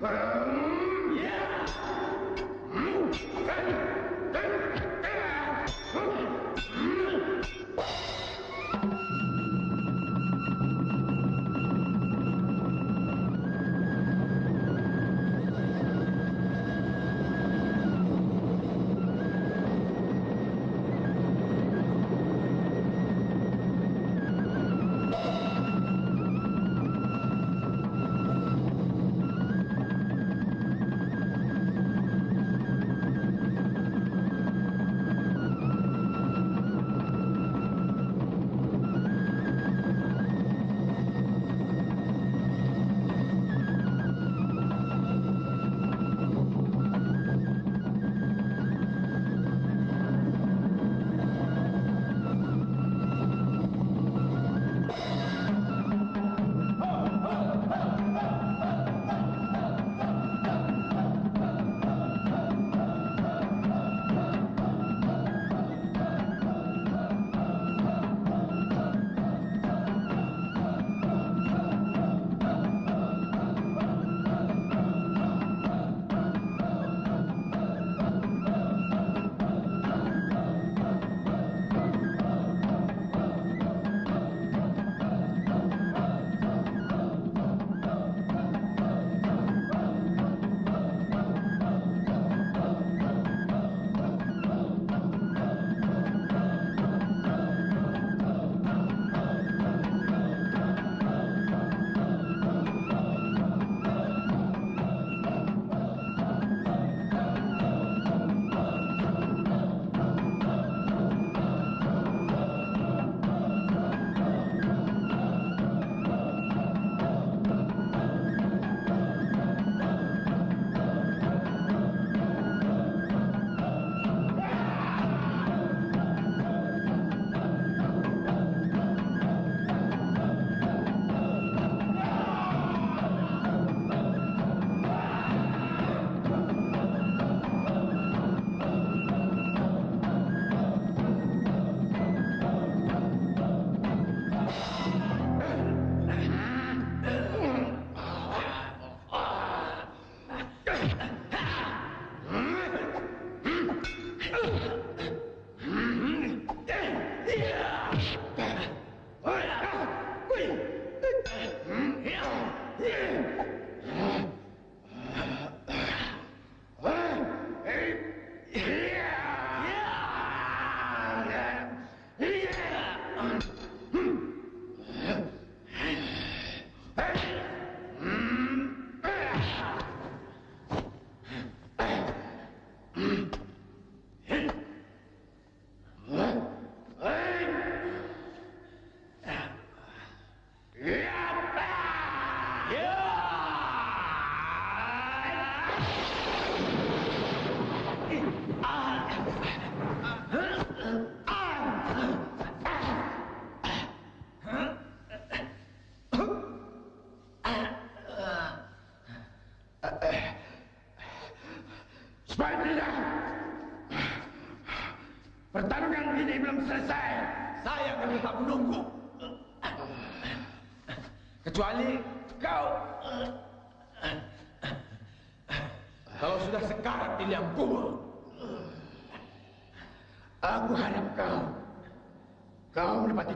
Bram.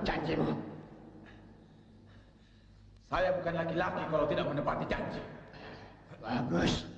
janjimu. Saya bukan laki-laki kalau tidak menepati janji. Bagus.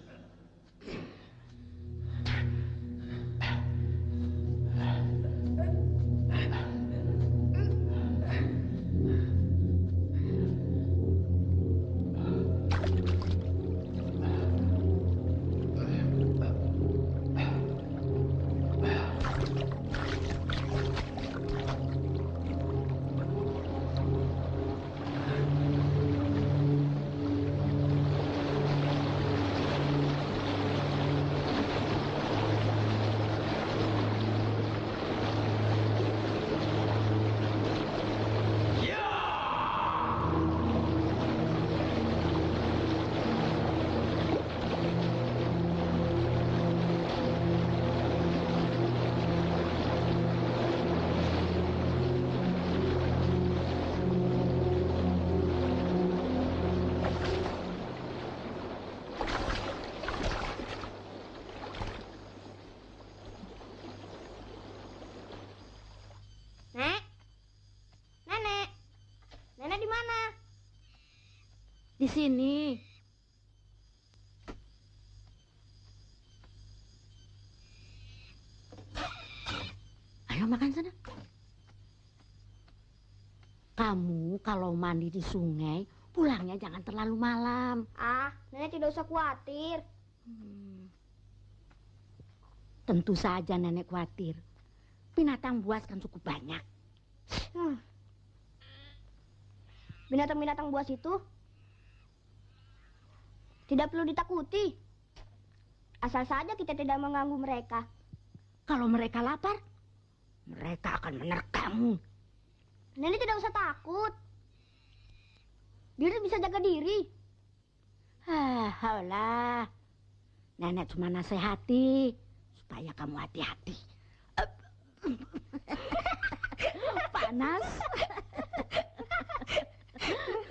Sini. Ayo makan sana. Kamu kalau mandi di sungai, pulangnya jangan terlalu malam. Ah, nenek tidak usah khawatir. Hmm. Tentu saja nenek khawatir. Binatang buas kan cukup banyak. Hmm. Binatang-binatang buas itu tidak perlu ditakuti. Asal saja kita tidak mengganggu mereka. Kalau mereka lapar, mereka akan menerkammu. Nenek tidak usah takut. Diri bisa jaga diri. Ah, lah. Nenek cuma nasihati supaya kamu hati-hati. Panas.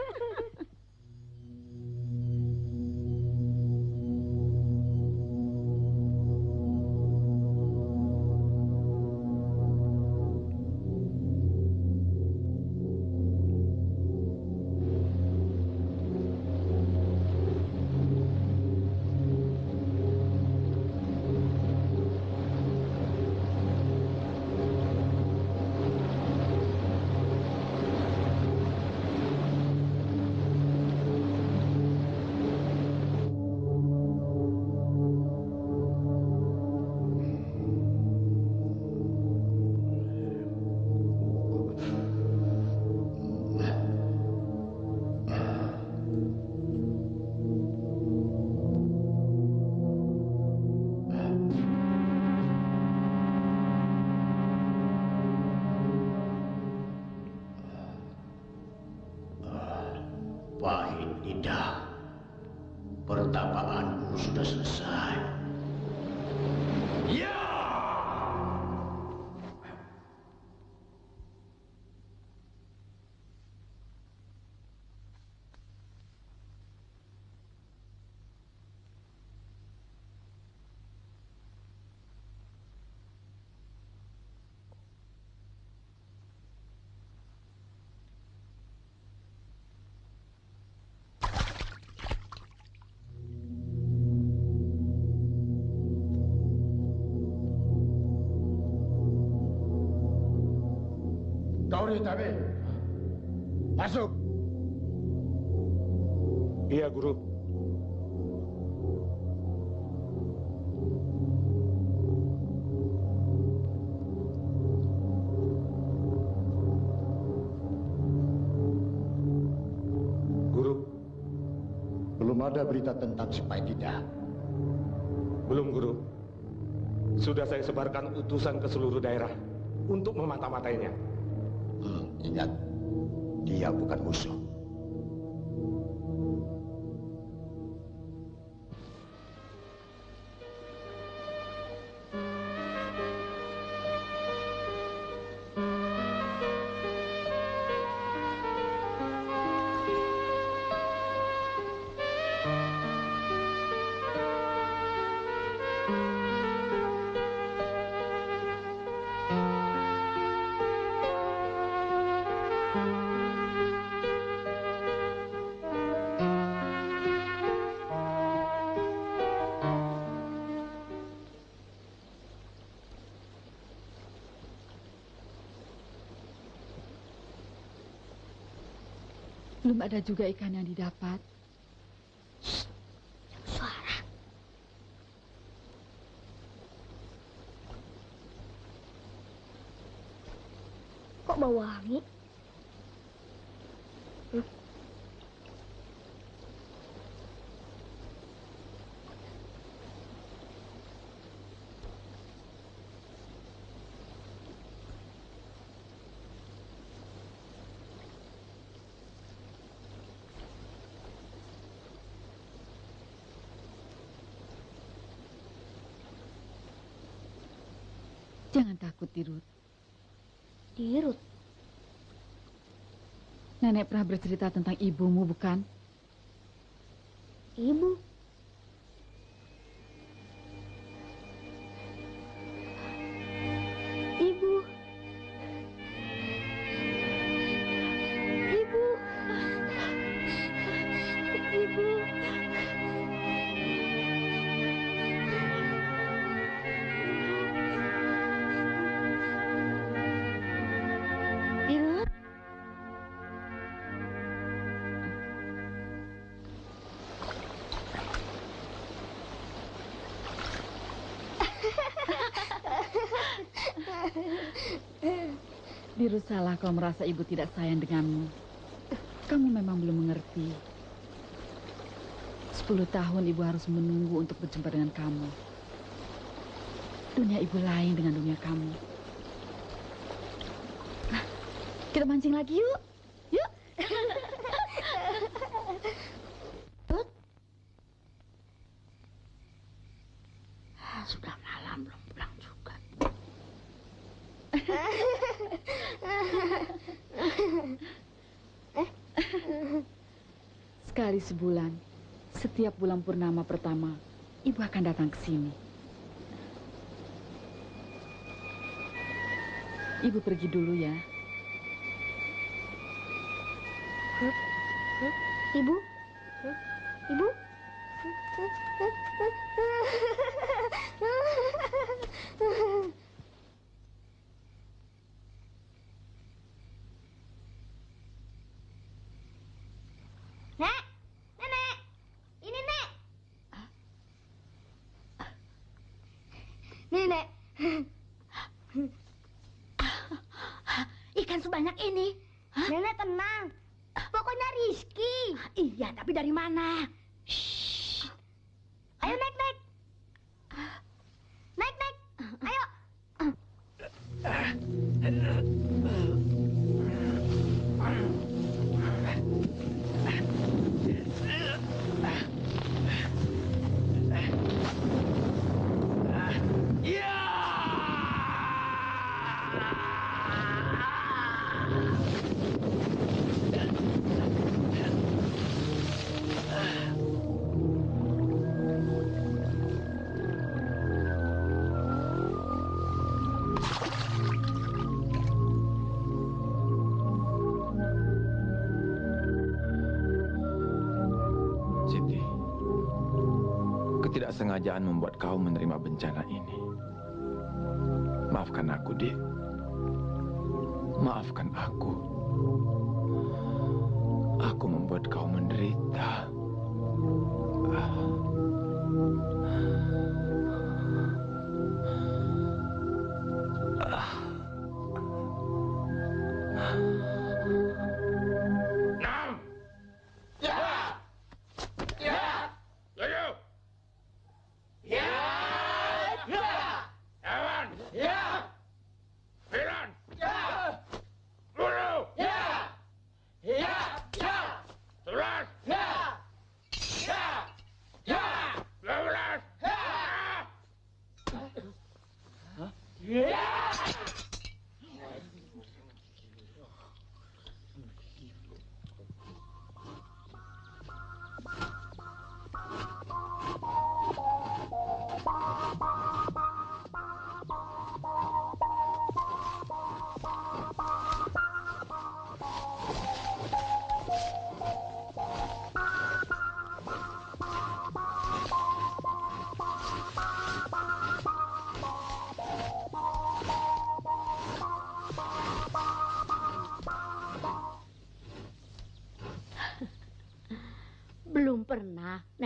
Iya, Guru. Guru, Belum ada berita tentang si tidak. belum Guru. Sudah saya sebarkan utusan ke seluruh daerah untuk memata-matainya. Hmm, ingat, dia bukan musuh. Belum ada juga ikan yang didapat. Suara. Kok bau wangi? Jangan takut, Dirut. Dirut. Nenek pernah bercerita tentang ibumu, bukan? Ibu. Dirut salah kalau merasa ibu tidak sayang denganmu. Kamu memang belum mengerti. Sepuluh tahun ibu harus menunggu untuk berjumpa dengan kamu. Dunia ibu lain dengan dunia kamu. Nah, kita mancing lagi. Yuk. Ah, Sudah malam belum pulang juga. Sekali sebulan, setiap bulan purnama pertama, ibu akan datang ke sini. Ibu pergi dulu ya. Ibu? Ibu? Nek! Nenek! Ini, Nek! Nih, Nek. Ikan sebanyak ini. Nenek tenang. Pokoknya Rizky. Iya, tapi dari mana? Ayo naik naik. Naik naik. Ayo.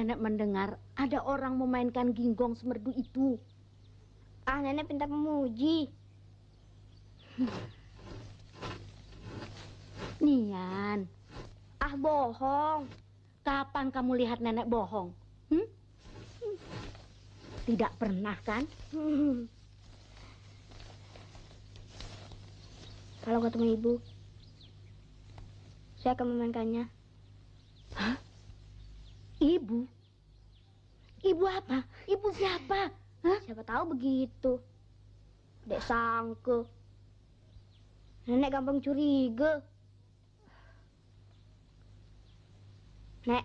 Nenek mendengar ada orang memainkan ginggong semerdu itu. Ah, nenek pintar memuji. Nian, Ah, bohong. kapan kamu lihat nenek bohong? Hmm? Tidak pernah kan? Kalau ketemu ibu, saya akan memainkannya. Ibu? Ibu apa? Ibu siapa? Hah? Siapa tahu begitu. Dek sangke. Nenek gampang curiga. Nek.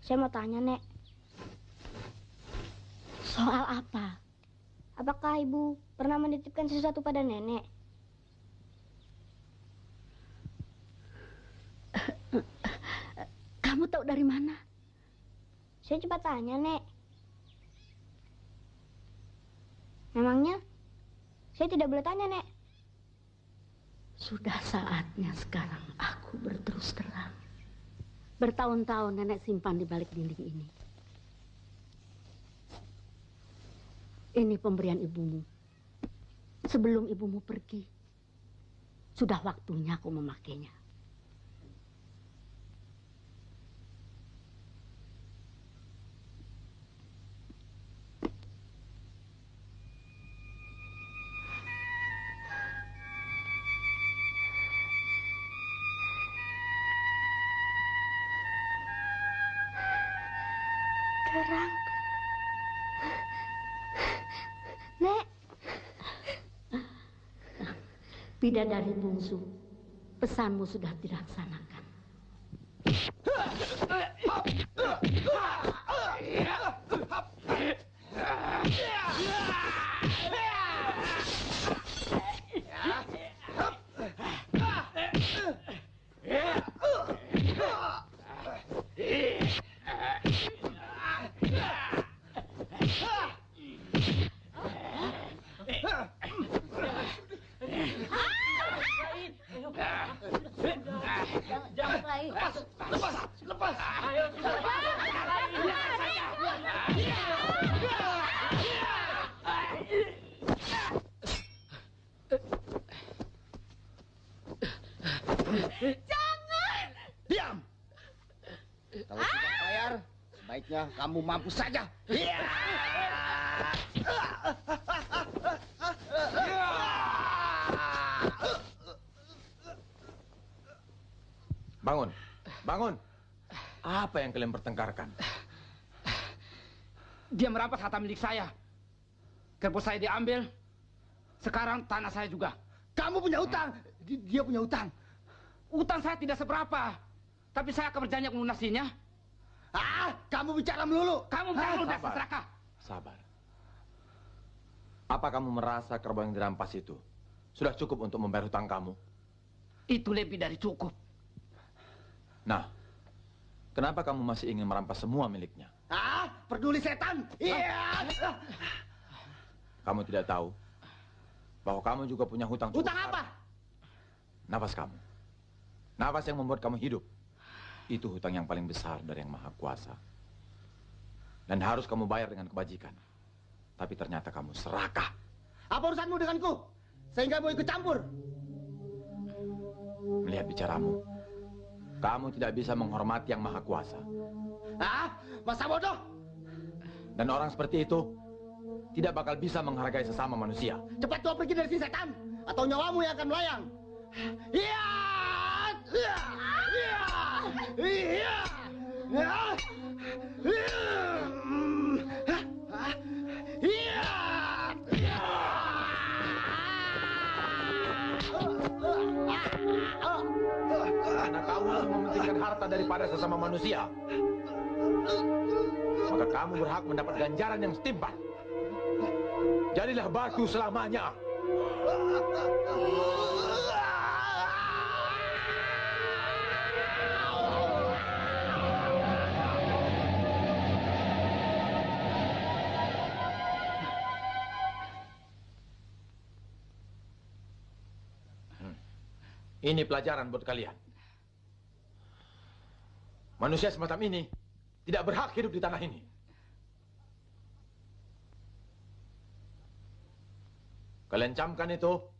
Saya mau tanya, Nek. Soal apa? Apakah ibu pernah menitipkan sesuatu pada nenek? Kamu tahu dari mana? Saya coba tanya, Nek. Memangnya saya tidak boleh tanya, Nek. Sudah saatnya sekarang aku berterus terang. Bertahun-tahun nenek simpan di balik dinding ini. Ini pemberian ibumu. Sebelum ibumu pergi, sudah waktunya aku memakainya. Bidadari bungsu, pesanmu sudah dilaksanakan. Kamu mampu saja. Iya. Bangun, bangun. Apa yang kalian pertengkarkan? Dia merampas harta milik saya. Kerbau saya diambil. Sekarang tanah saya juga. Kamu punya utang. Di- Dia punya utang. Utang saya tidak seberapa. Tapi saya akan berjanji melunasinya. Ah, kamu bicara melulu. Kamu jangan ludah sabar. serakah. Sabar. Apa kamu merasa kerbau yang dirampas itu sudah cukup untuk membayar hutang kamu? Itu lebih dari cukup. Nah, kenapa kamu masih ingin merampas semua miliknya? Ah, peduli setan. Iya. Kamu tidak tahu bahwa kamu juga punya hutang cukup Utang besar. apa? Nafas kamu. Nafas yang membuat kamu hidup. Itu hutang yang paling besar dari yang maha kuasa. Dan harus kamu bayar dengan kebajikan. Tapi ternyata kamu serakah. Apa urusanmu denganku? Sehingga mau ikut campur. Melihat bicaramu, kamu tidak bisa menghormati yang maha kuasa. Ah, masa bodoh. Dan orang seperti itu tidak bakal bisa menghargai sesama manusia. Cepat kau pergi dari sini setan. Atau nyawamu yang akan melayang. Iya. Iya. Karena kamu lebih mementingkan harta daripada sesama manusia. Maka kamu berhak mendapat ganjaran yang setimpal. Jadilah batu selamanya. Ini pelajaran buat kalian. Manusia semacam ini tidak berhak hidup di tanah ini. Kalian camkan itu.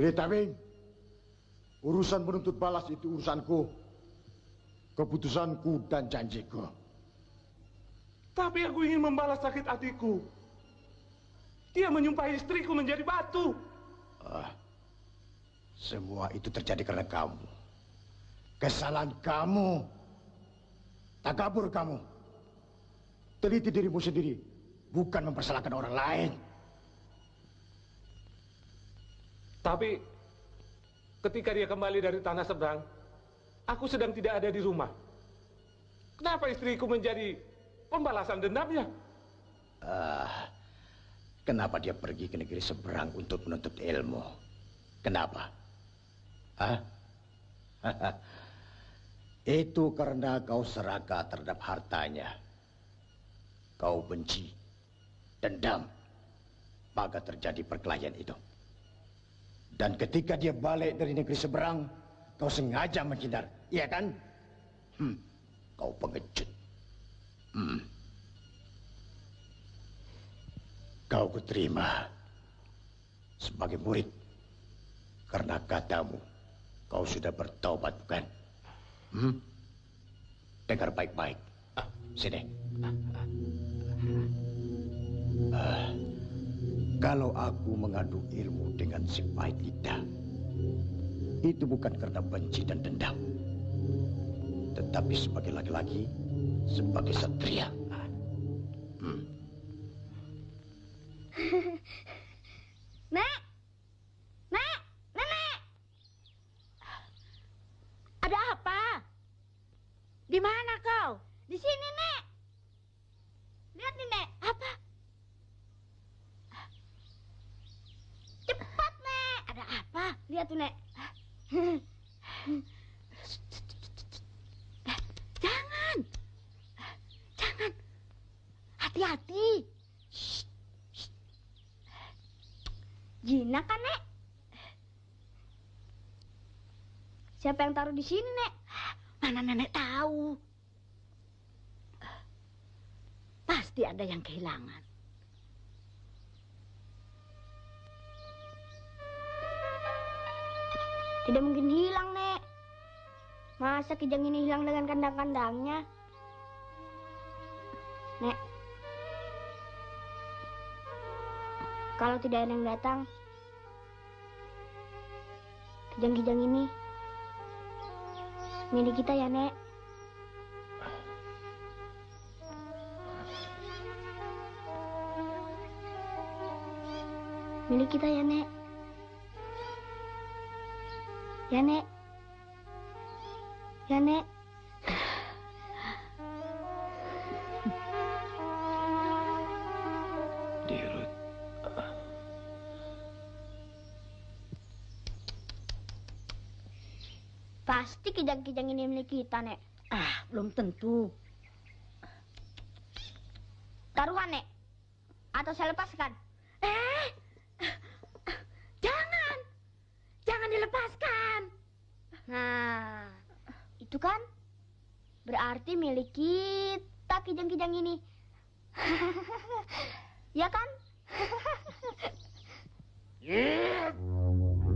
Retaming, urusan menuntut balas itu urusanku, keputusanku dan janjiku. Tapi aku ingin membalas sakit hatiku. Dia menyumpahi istriku menjadi batu. Ah, semua itu terjadi karena kamu. Kesalahan kamu. Takabur kamu. Teliti dirimu sendiri, bukan mempersalahkan orang lain. Tapi ketika dia kembali dari tanah seberang, aku sedang tidak ada di rumah. Kenapa istriku menjadi pembalasan dendamnya? Ah, kenapa dia pergi ke negeri seberang untuk menuntut ilmu? Kenapa? Hah? Itu karena kau seraka terhadap hartanya. Kau benci, dendam, maka terjadi perkelahian itu. Dan ketika dia balik dari negeri seberang, kau sengaja menghindar, iya kan? Hmm, kau pengecut. Hmm. Kau kuterima sebagai murid karena katamu kau sudah bertobat, bukan? Hmm? Dengar baik-baik. Ah, sini. Ah, kalau aku mengadu ilmu dengan si pahit lidah, itu bukan karena benci dan dendam. Tetapi sebagai laki-laki, sebagai satria. Hmm. Ada apa? Di mana kau? Di sini, Nek! Lihat nih, Nek! Apa? Cepat, Nek! Ada Lihat tuh, Nek. Jangan. Jangan. Hati-hati. Jinak kan, Nek? Siapa yang taruh di sini, Nek? Mana nenek tahu? Pasti ada yang kehilangan. Tidak mungkin hilang, Nek. Masa kijang ini hilang dengan kandang-kandangnya? Nek. Kalau tidak ada yang datang, kijang-kijang ini milik kita ya, Nek. Milik kita ya, Nek. Ya, Nek. Ya, Nek. Dirut. Pasti kijang-kijang ini milik kita, Nek. Ah, belum tentu. Taruhan, Nek. Atau saya lepaskan. Eh, jangan. Dilepaskan. Nah, itu kan berarti milik kita kijang-kijang ini. ya kan? Elok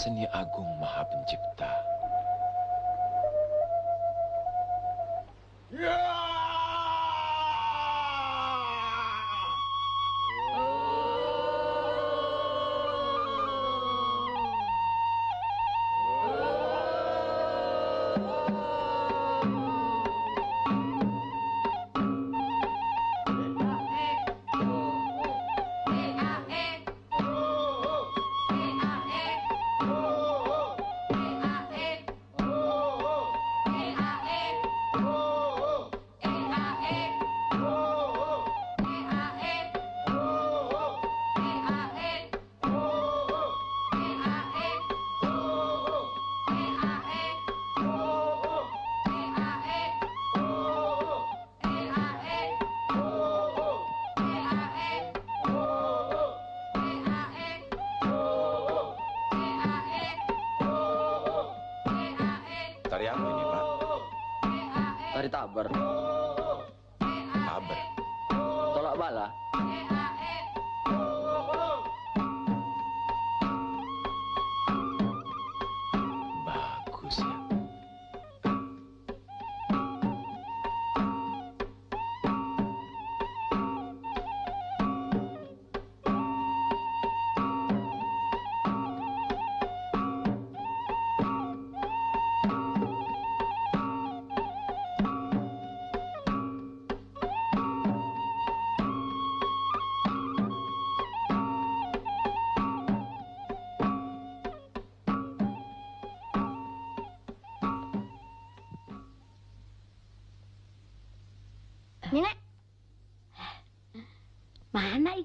Seni Agung Maha Pencipta.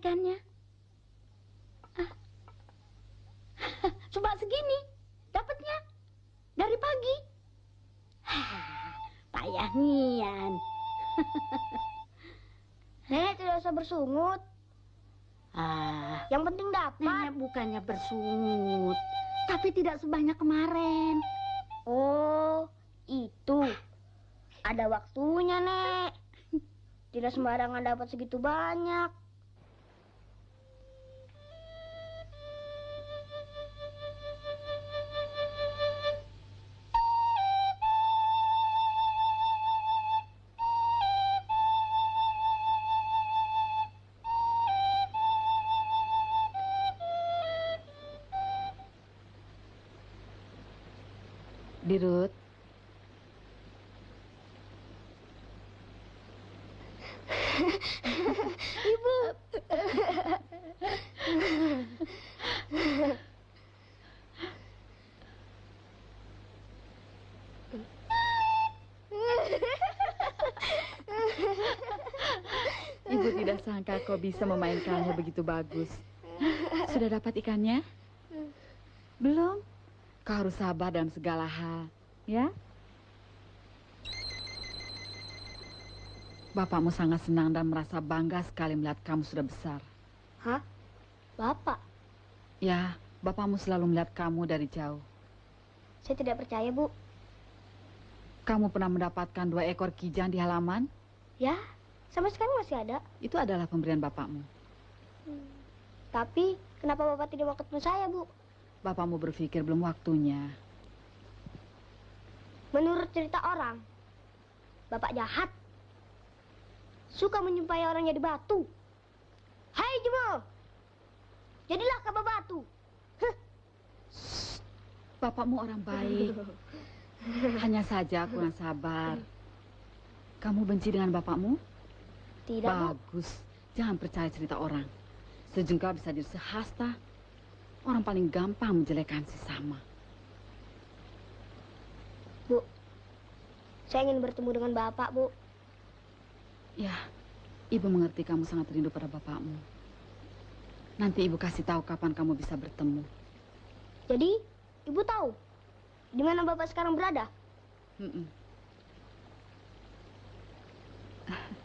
Ikannya? Ah. Segini, dapatnya dari pagi. Payah nian. nenek tidak usah bersungut. Ah, Yang penting dapat. nenek bukannya bersungut, tapi tidak sebanyak kemarin. Oh, itu. Ada waktunya, Nek. Tidak sembarangan dapat segitu banyak. Kau bisa memainkannya begitu bagus. Sudah dapat ikannya? Belum? Kau harus sabar dalam segala hal, ya? Bapakmu sangat senang dan merasa bangga sekali melihat kamu sudah besar. Hah? Bapak? Ya, bapakmu selalu melihat kamu dari jauh. Saya tidak percaya, Bu. Kamu pernah mendapatkan dua ekor kijang di halaman? Ya, sampai sekarang masih ada. Itu adalah pemberian bapakmu. Tapi, kenapa Bapak tidak mau ketemu saya, Bu? Bapakmu berpikir belum waktunya. Menurut cerita orang, Bapak jahat. Suka menyumpai orang jadi batu. Hai Jemo, jadilah kabar batu. Bapakmu orang baik. Hanya saja kurang sabar. Kamu benci dengan bapakmu? Tidak, Bu. Bagus. Jangan percaya cerita orang. Sejengkal bisa jadi sehasta. Orang paling gampang menjelekan sesama. Bu, saya ingin bertemu dengan Bapak, Bu. Ya, ibu mengerti kamu sangat rindu pada bapakmu. Nanti ibu kasih tahu kapan kamu bisa bertemu. Jadi, Ibu tahu di mana Bapak sekarang berada? Mm-mm. Dirut,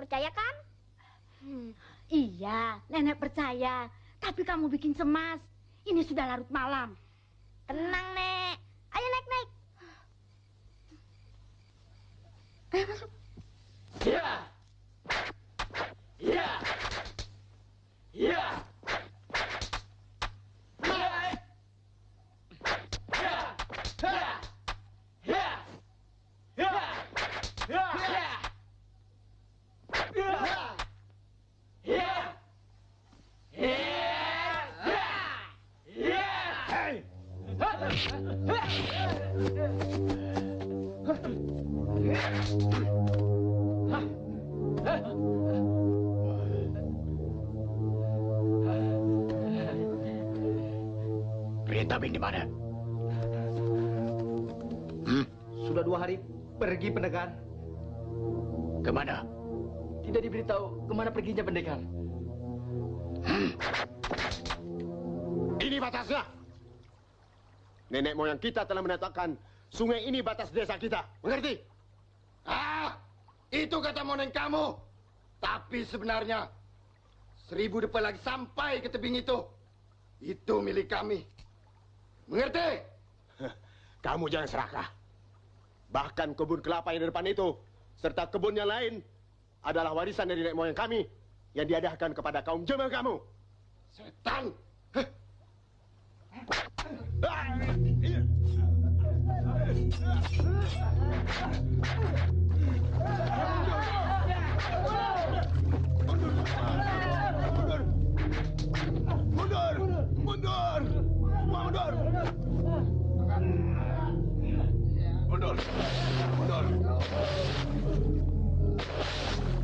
percaya kan? Hmm. Iya, nenek percaya. Tapi kamu bikin cemas. Ini sudah larut malam. Perginya pendekar. Ini batasnya. Nenek moyang kita telah menetapkan sungai ini batas desa kita. Mengerti? Ah, itu kata monen kamu. Tapi sebenarnya seribu depan lagi sampai ke tebing itu. Itu milik kami. Mengerti? Kamu jangan serakah. Bahkan kebun kelapa yang di depan itu, serta kebun yang lain, adalah warisan dari nenek moyang kami yang diadakan kepada kaum jemaah kamu. Setan! Mundur! Mundur! Mundur! Mundur! Mundur! Mundur!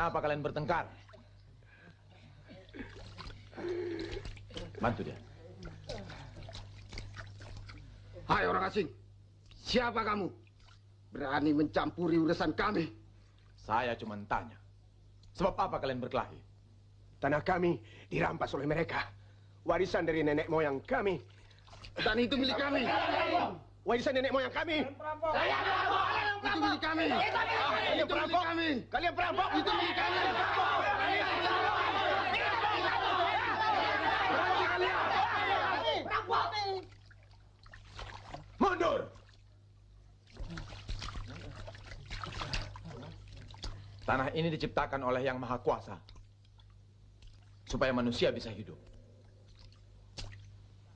Kenapa kalian bertengkar? Bantu dia. Hai orang asing, siapa kamu? Berani mencampuri urusan kami? Saya cuma tanya. Sebab apa kalian berkelahi? Tanah kami dirampas oleh mereka. Warisan dari nenek moyang kami. Dan itu milik kami. Warisan nenek moyang kami. Itu milik kami. Kalian Itu milik perampok. kami. Kalian perampok. Itu milik kami. Mundur! Tanah ini diciptakan oleh Yang Maha Kuasa. Supaya manusia bisa hidup.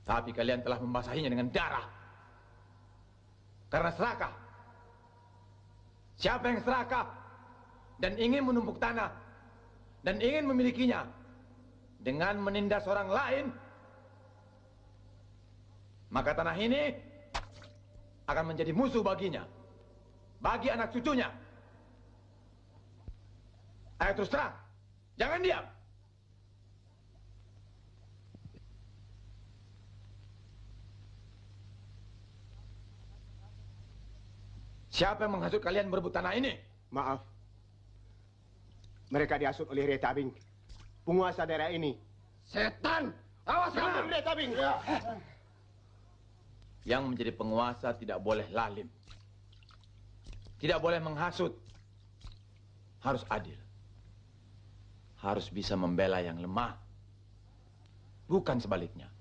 Tapi kalian telah membasahinya dengan darah. Karena serakah. Siapa yang serakah dan ingin menumpuk tanah dan ingin memilikinya dengan menindas orang lain, maka tanah ini akan menjadi musuh baginya, bagi anak cucunya. Ayo terus terang, jangan diam. Siapa yang menghasut kalian berebut tanah ini? Maaf. Mereka dihasut oleh Retabing, penguasa daerah ini. Setan! Awas kamu! Retabing! Yang menjadi penguasa tidak boleh lalim. Tidak boleh menghasut. Harus adil. Harus bisa membela yang lemah. Bukan sebaliknya.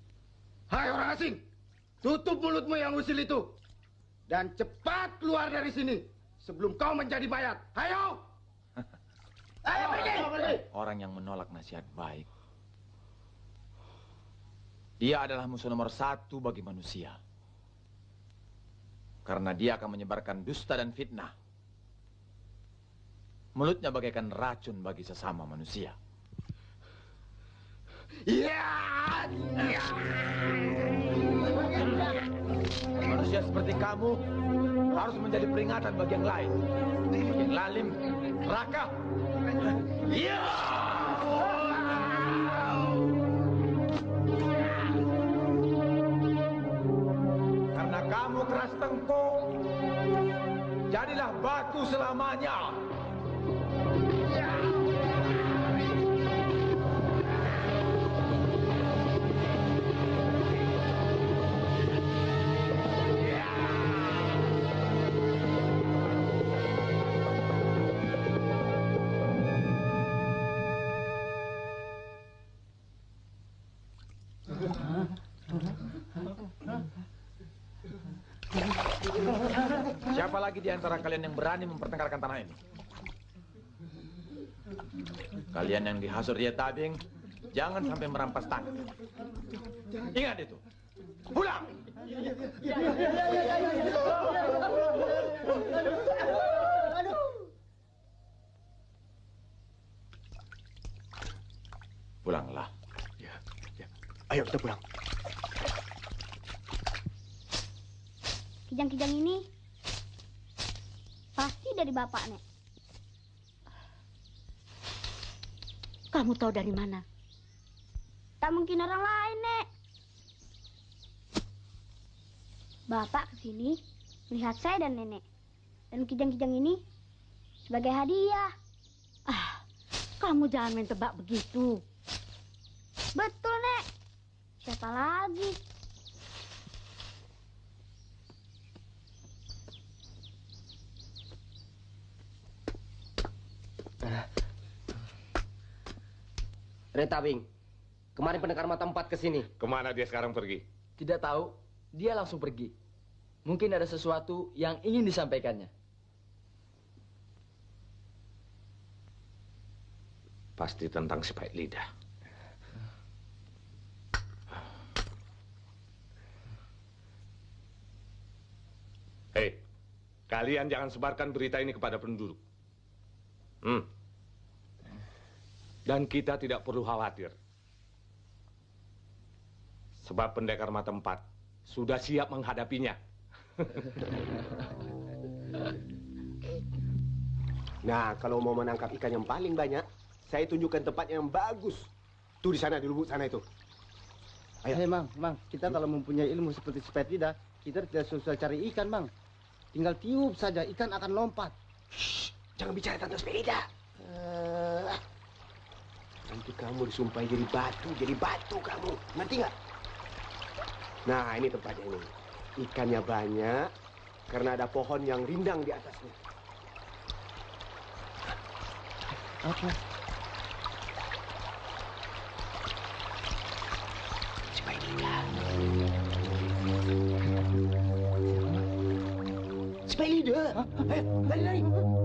Hai orang asing, tutup mulutmu yang usil itu. Dan cepat keluar dari sini. Sebelum kau menjadi mayat. Ayo! Ayo pergi! Orang yang menolak nasihat baik. Dia adalah musuh nomor satu bagi manusia. Karena dia akan menyebarkan dusta dan fitnah. Mulutnya bagaikan racun bagi sesama manusia. Ya! Manusia seperti kamu harus menjadi peringatan bagi yang lain. Yang lalim, raka. Ya! Karena kamu keras tengkuk, jadilah batu selamanya. Lagi di antara kalian yang berani mempertengkarkan tanah ini? Kalian yang dihasut dia tabing, jangan sampai merampas tanah. Ingat itu. Pulang! Pulanglah. Ya, ya. Ayo kita pulang. Kijang-kijang ini Pasti dari bapak, Nek. Kamu tahu dari mana? Tak mungkin orang lain, Nek. Bapak ke sini melihat saya dan nenek. Dan kijang-kijang ini sebagai hadiah. Ah, kamu jangan main tebak begitu. Betul, Nek. Siapa lagi? Retabing, kemarin pendekar mata empat ke sini. Ke mana dia sekarang pergi? Tidak tahu, dia langsung pergi. Mungkin ada sesuatu yang ingin disampaikannya. Pasti tentang si Pak Lidah. Hei, kalian jangan sebarkan berita ini kepada penduduk. Hmm. Dan kita tidak perlu khawatir. Sebab pendekar mata empat sudah siap menghadapinya. Nah, kalau mau menangkap ikan yang paling banyak, saya tunjukkan tempat yang bagus. Tuh di sana, di lubuk sana itu. Ayo. Hei, Mang, Mang, kita kalau mempunyai ilmu seperti sepet lidah, kita tidak susah cari ikan, Mang. Tinggal tiup saja, ikan akan lompat. Shh, jangan bicara tentang sepeda. Uh, nanti kamu disumpahi jadi batu, jadi batu kamu. Nanti nggak? Nah, ini tempatnya ini. Ikannya banyak, karena ada pohon yang rindang di atasnya. Apa? Spidida. Spidida. Ayo, lari, lari.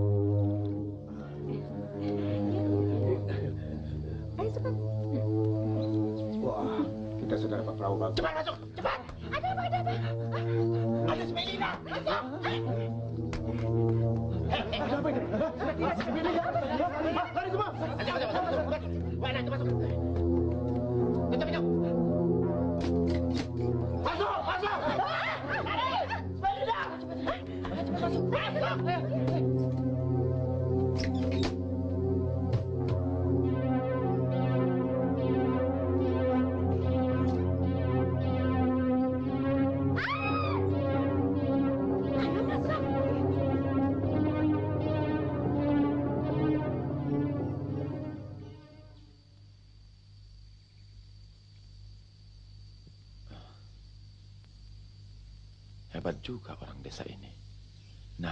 Bagus. Cepat masuk, cepat. Ada apa? Ada apa? Ada Spidida. Masuk. Ada apa ini? Lari semua! Masuk, masuk, masuk. Mana, masuk. Masuk,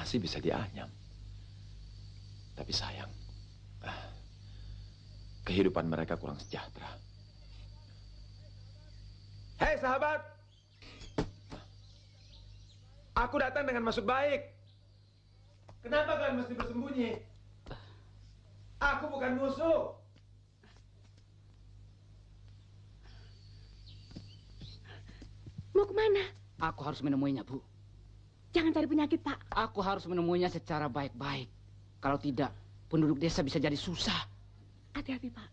Nasi bisa dianyam. Tapi sayang, ah, kehidupan mereka kurang sejahtera. Hei sahabat, aku datang dengan maksud baik. Kenapa kalian mesti bersembunyi? Aku bukan musuh. Mau ke mana? Aku harus menemuinya, Bu. Jangan cari penyakit, Pak. Aku harus menemuinya secara baik-baik. Kalau tidak, penduduk desa bisa jadi susah. Hati-hati, Pak.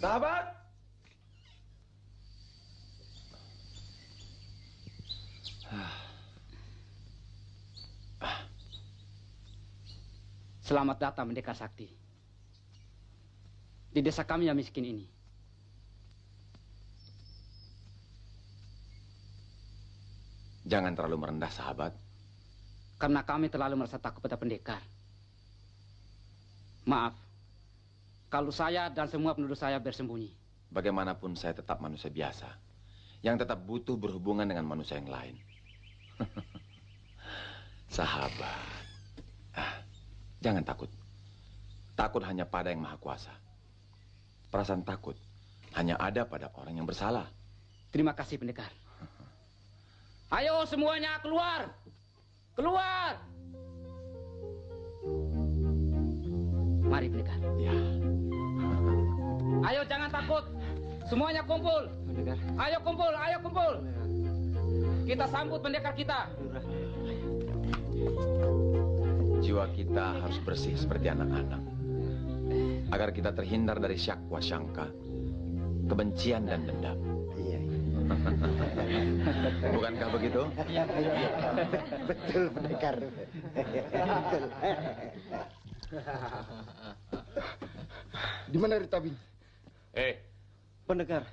Sahabat, Selamat datang Mendekar Sakti. Di desa kami yang miskin ini. Jangan terlalu merendah sahabat. Karena kami terlalu merasa takut pada pendekar. Maaf, kalau saya dan semua penduduk saya bersembunyi. Bagaimanapun saya tetap manusia biasa. Yang tetap butuh berhubungan dengan manusia yang lain. Sahabat. Ah, jangan takut. Takut hanya pada yang maha kuasa. Perasaan takut hanya ada pada orang yang bersalah. Terima kasih pendekar. Ayo semuanya keluar. Keluar. Mari pendekar. Ya. Ayo jangan takut. Semuanya kumpul. Pendekar. Ayo kumpul, ayo kumpul. Kita sambut pendekar kita. Jiwa kita harus bersih seperti anak-anak. Agar kita terhindar dari syakwa syangka, kebencian dan dendam. Bukankah begitu? Iya, iya. Betul, pendekar. Betul. Di mana Ritabing? Eh, Pendekar.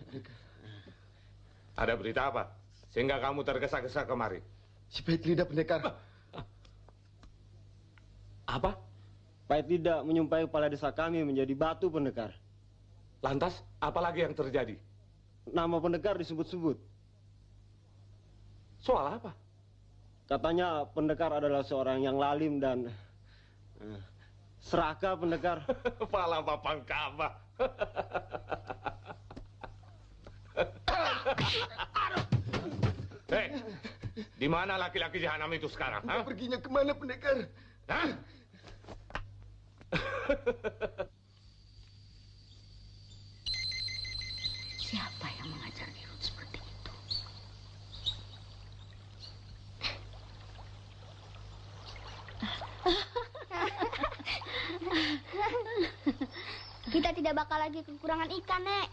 ada berita apa? Sehingga kamu tergesa-gesa kemari. Si Petlida pendekar. Apa? Pahit tidak menyumpahi kepala desa kami menjadi batu pendekar. Lantas, apa lagi yang terjadi? Nama pendekar disebut-sebut. Soal apa? Katanya pendekar adalah seorang yang lalim dan eh, seraka pendekar. Pala papang kaba. Hei, di mana laki-laki jahanam itu sekarang? ha? Perginya ke mana pendekar? Hah? Siapa yang mengajar Dirut seperti itu? Kita tidak bakal lagi kekurangan ikan, Nek.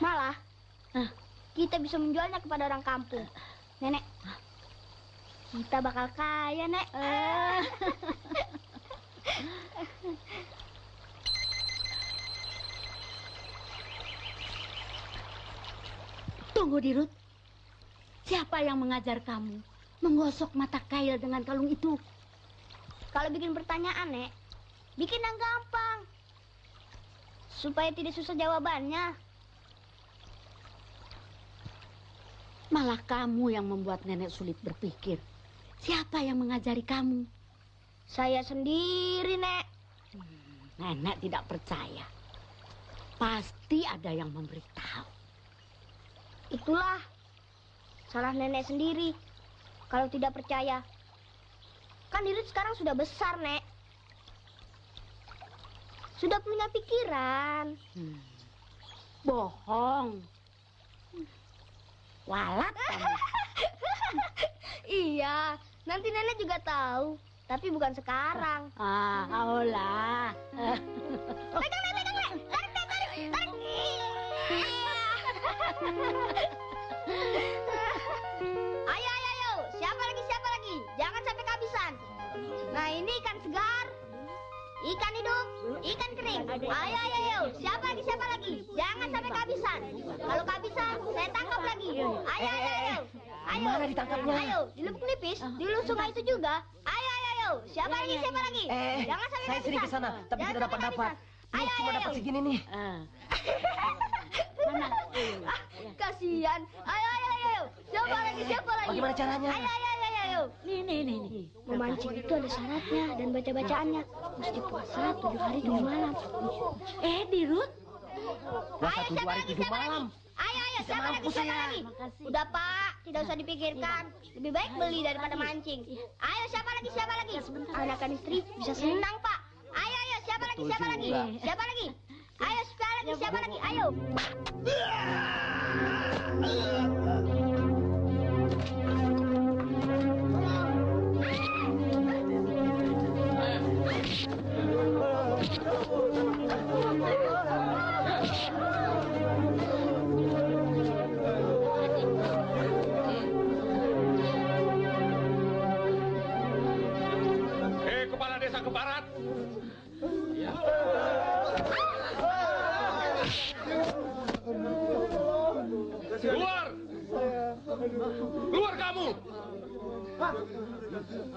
Malah, kita bisa menjualnya kepada orang kampung. Nenek, kita bakal kaya, Nek. Tunggu Dirut. Siapa yang mengajar kamu menggosok mata kail dengan kalung itu? Kalau bikin pertanyaan, Nek, bikin yang gampang. Supaya tidak susah jawabannya. Malah kamu yang membuat nenek sulit berpikir. Siapa yang mengajari kamu? Saya sendiri, Nek. Nenek tidak percaya. Pasti ada yang memberitahu. Itulah salah nenek sendiri. Kalau tidak percaya. Kan Dirut sekarang sudah besar, Nek. Sudah punya pikiran. Hmm. Bohong. Walat kamu. iya, nanti nenek juga tahu. Tapi bukan sekarang. Ah, aulah. Pegang, Nek, pegang, Nek. Tarik, tarik, tarik. Ayo, ayo, ayo. Siapa lagi, siapa lagi? Jangan sampai kehabisan. Nah, ini ikan segar. Ikan hidup, ikan kering. Ayo, ayo, ayo. Siapa lagi, siapa lagi? Jangan sampai kehabisan. Kalau kehabisan, saya tangkap lagi. Ayo, ayo, ayo. Ayo. Mana ditangkapnya? Ayo, di lubuk nipis, di ulu sungai itu juga. Ayo, ayo, ayo. Siapa lagi, siapa lagi? Eh, Jangan sampai saya sering ke kehabisan. sana, tapi tidak dapat-dapat. kehabisan. Ini Ayo, cuma ayo, dapat ayo. segini nih. Ah. Ah, Kasihan. Ayo, ayo, ayo, ayo. Siapa lagi, siapa lagi? Bagaimana caranya? Ayo, ayo, ayo, ayo, ayo. Nih, nih, nih, nih. Memancing itu ada syaratnya dan baca-bacaannya. Mesti puasa tujuh hari tujuh malam. Eh, Dirut. Puasa Ayo, tujuh siapa hari lagi, tujuh malam. Ayo, ayo, Bisa siapa lagi, siapa saya. lagi? Udah, Pak. Tidak usah dipikirkan. Lebih baik beli daripada mancing. Ayo, siapa lagi, siapa lagi? Anak-anak istri bisa senang, Pak. Ayo, ayo, siapa lagi, siapa lagi? Siapa lagi? Ayo, siapa lagi, siapa lagi? Ayo.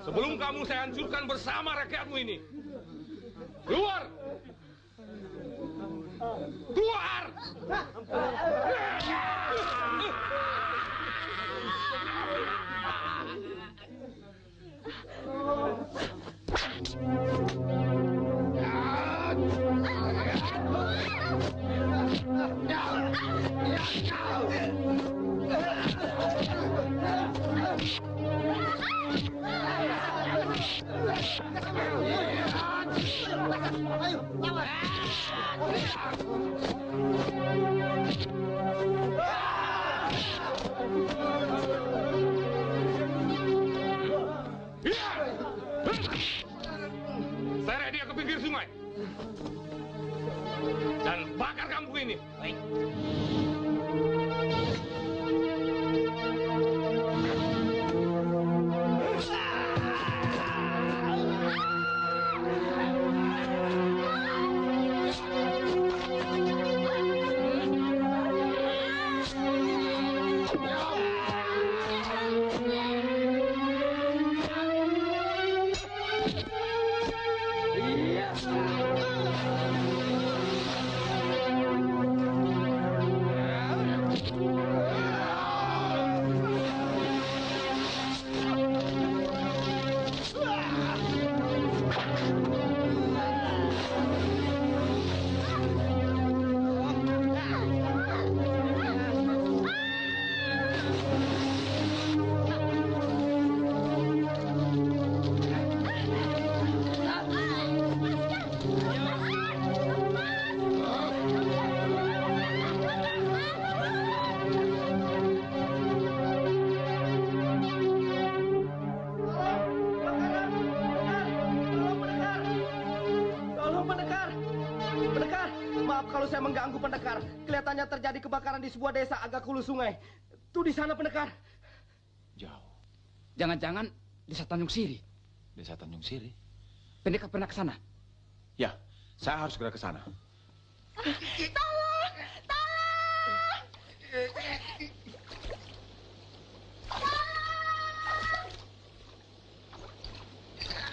Sebelum kamu saya hancurkan bersama rakyatmu ini. Keluar! Keluar! Kebakaran di sebuah desa agak hulu sungai. Tuh di sana pendekar. Jauh. Jangan-jangan desa Tanjung Siri. Desa Tanjung Siri. Pendekar pernah ke sana. Ya, saya harus segera ke sana. Tolong! Tolong! Tolong!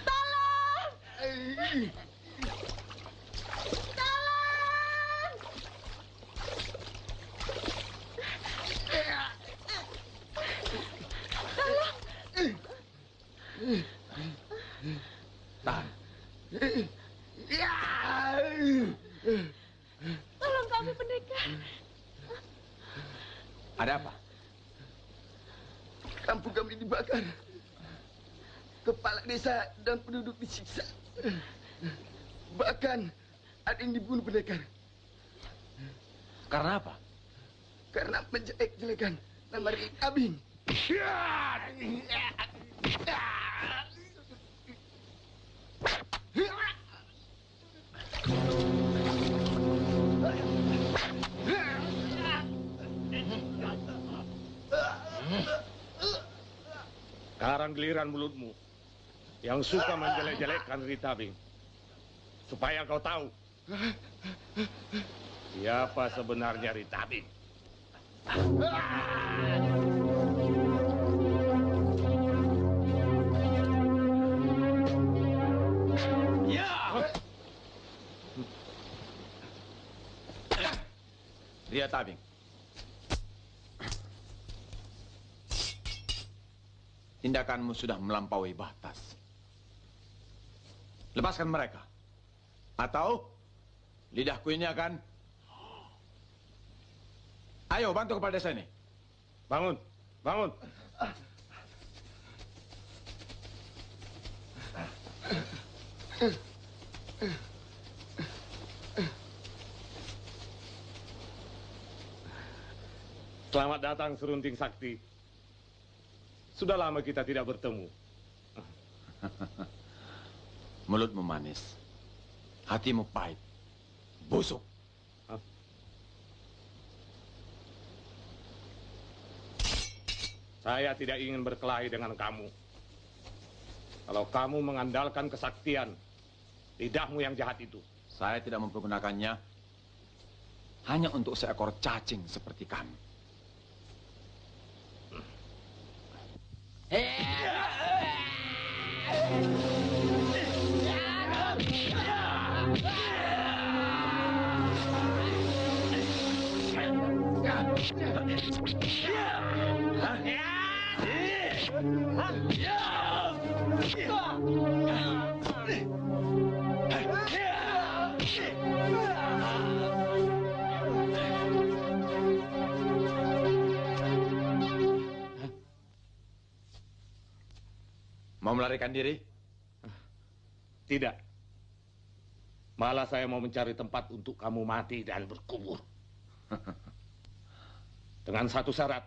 Tolong! Tahan. Tolong kami pendekar. Ada apa? Kampung kami dibakar. Kepala desa dan penduduk disiksa. Bahkan ada yang dibunuh pendekar. Karena apa? Karena menjelek-jelekan nama Rik Abing. Sekarang giliran mulutmu yang suka menjelek-jelekkan Ritabing. Supaya kau tahu siapa sebenarnya Ritabing. Lihat Tabing. Tindakanmu sudah melampaui batas. Lepaskan mereka. Atau lidahku ini akan... Ayo bantu kepala desa ini. Bangun, bangun. Selamat datang Serunting Sakti. Sudah lama kita tidak bertemu. Mulutmu manis. Hatimu pahit. Busuk. Saya tidak ingin berkelahi dengan kamu. Kalau kamu mengandalkan kesaktian, lidahmu yang jahat itu. Saya tidak mempergunakannya hanya untuk seekor cacing seperti kamu. Mau melarikan diri? Tidak. Malah saya mau mencari tempat untuk kamu mati dan berkubur. Dengan satu syarat.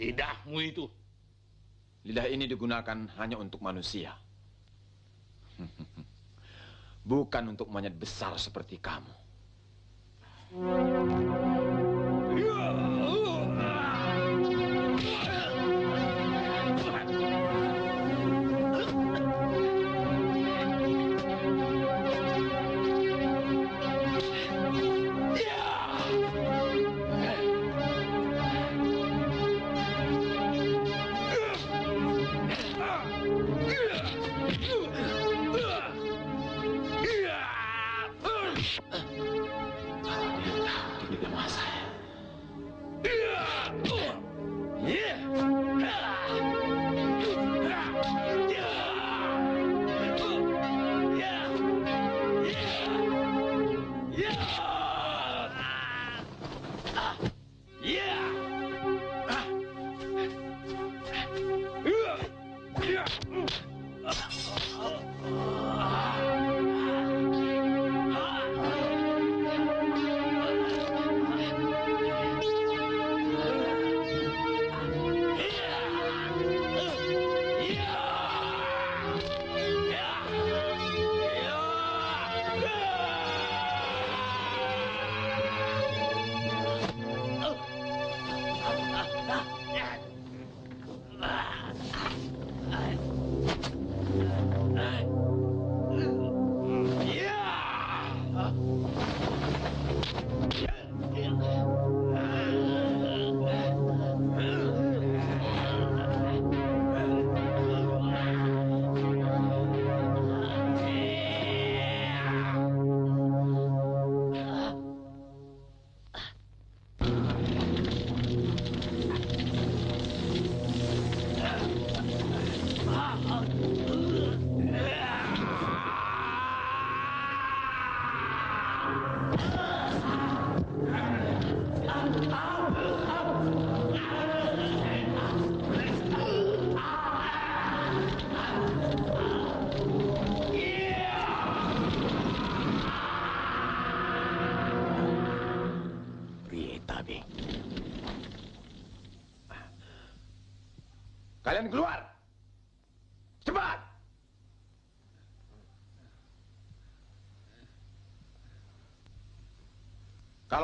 Lidahmu itu. Lidah ini digunakan hanya untuk manusia. Bukan untuk monyet besar seperti kamu.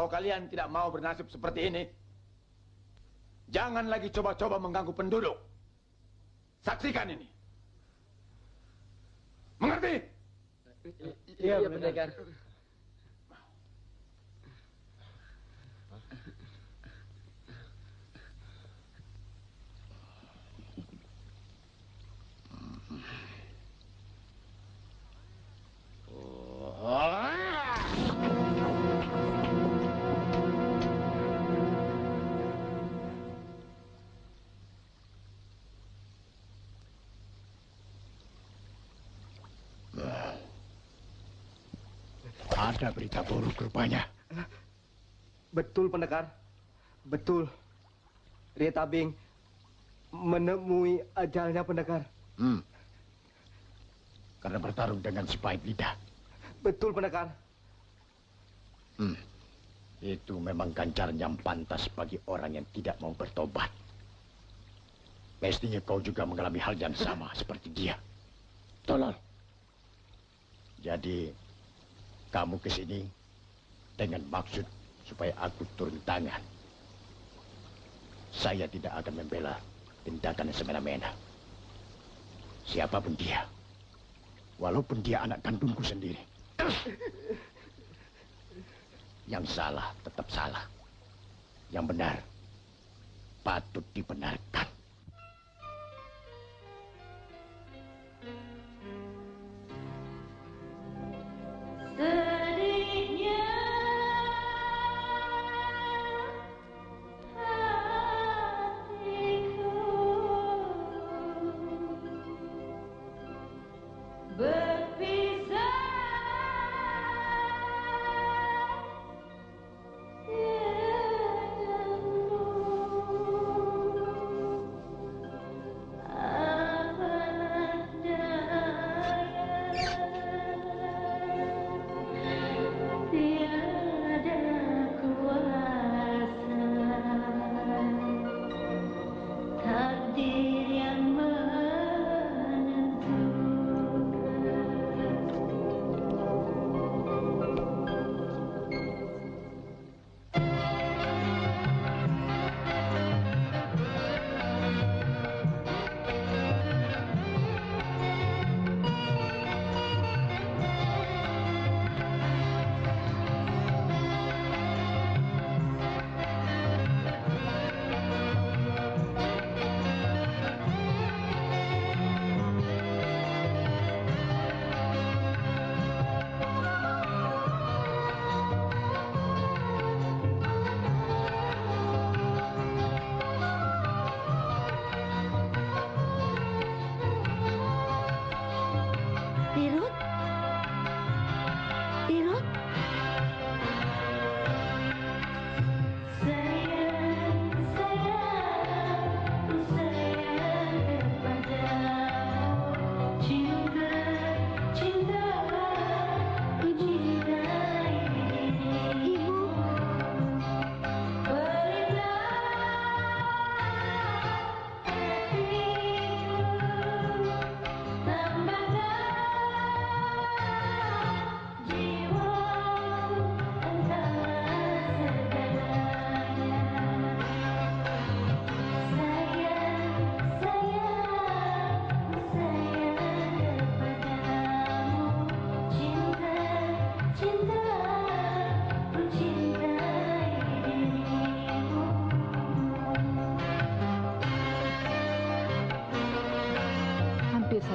Kalau kalian tidak mau bernasib seperti ini, jangan lagi coba-coba mengganggu penduduk. Saksikan ini. Mengerti? Iya, pendekar. Ada berita buruk rupanya. Betul, pendekar. Betul. Ria Tabing menemui ajalnya, pendekar. Hmm. Karena bertarung dengan si pahit lidah. Betul, pendekar. Hmm. Itu memang ganjaran yang pantas bagi orang yang tidak mau bertobat. Mestinya kau juga mengalami hal yang sama seperti dia. Tolol. Jadi, kamu ke sini dengan maksud supaya aku turun tangan. Saya tidak akan membela tindakan semena-mena. Siapa pun dia. Walaupun dia anak kandungku sendiri. Yang salah tetap salah. Yang benar patut dibenarkan.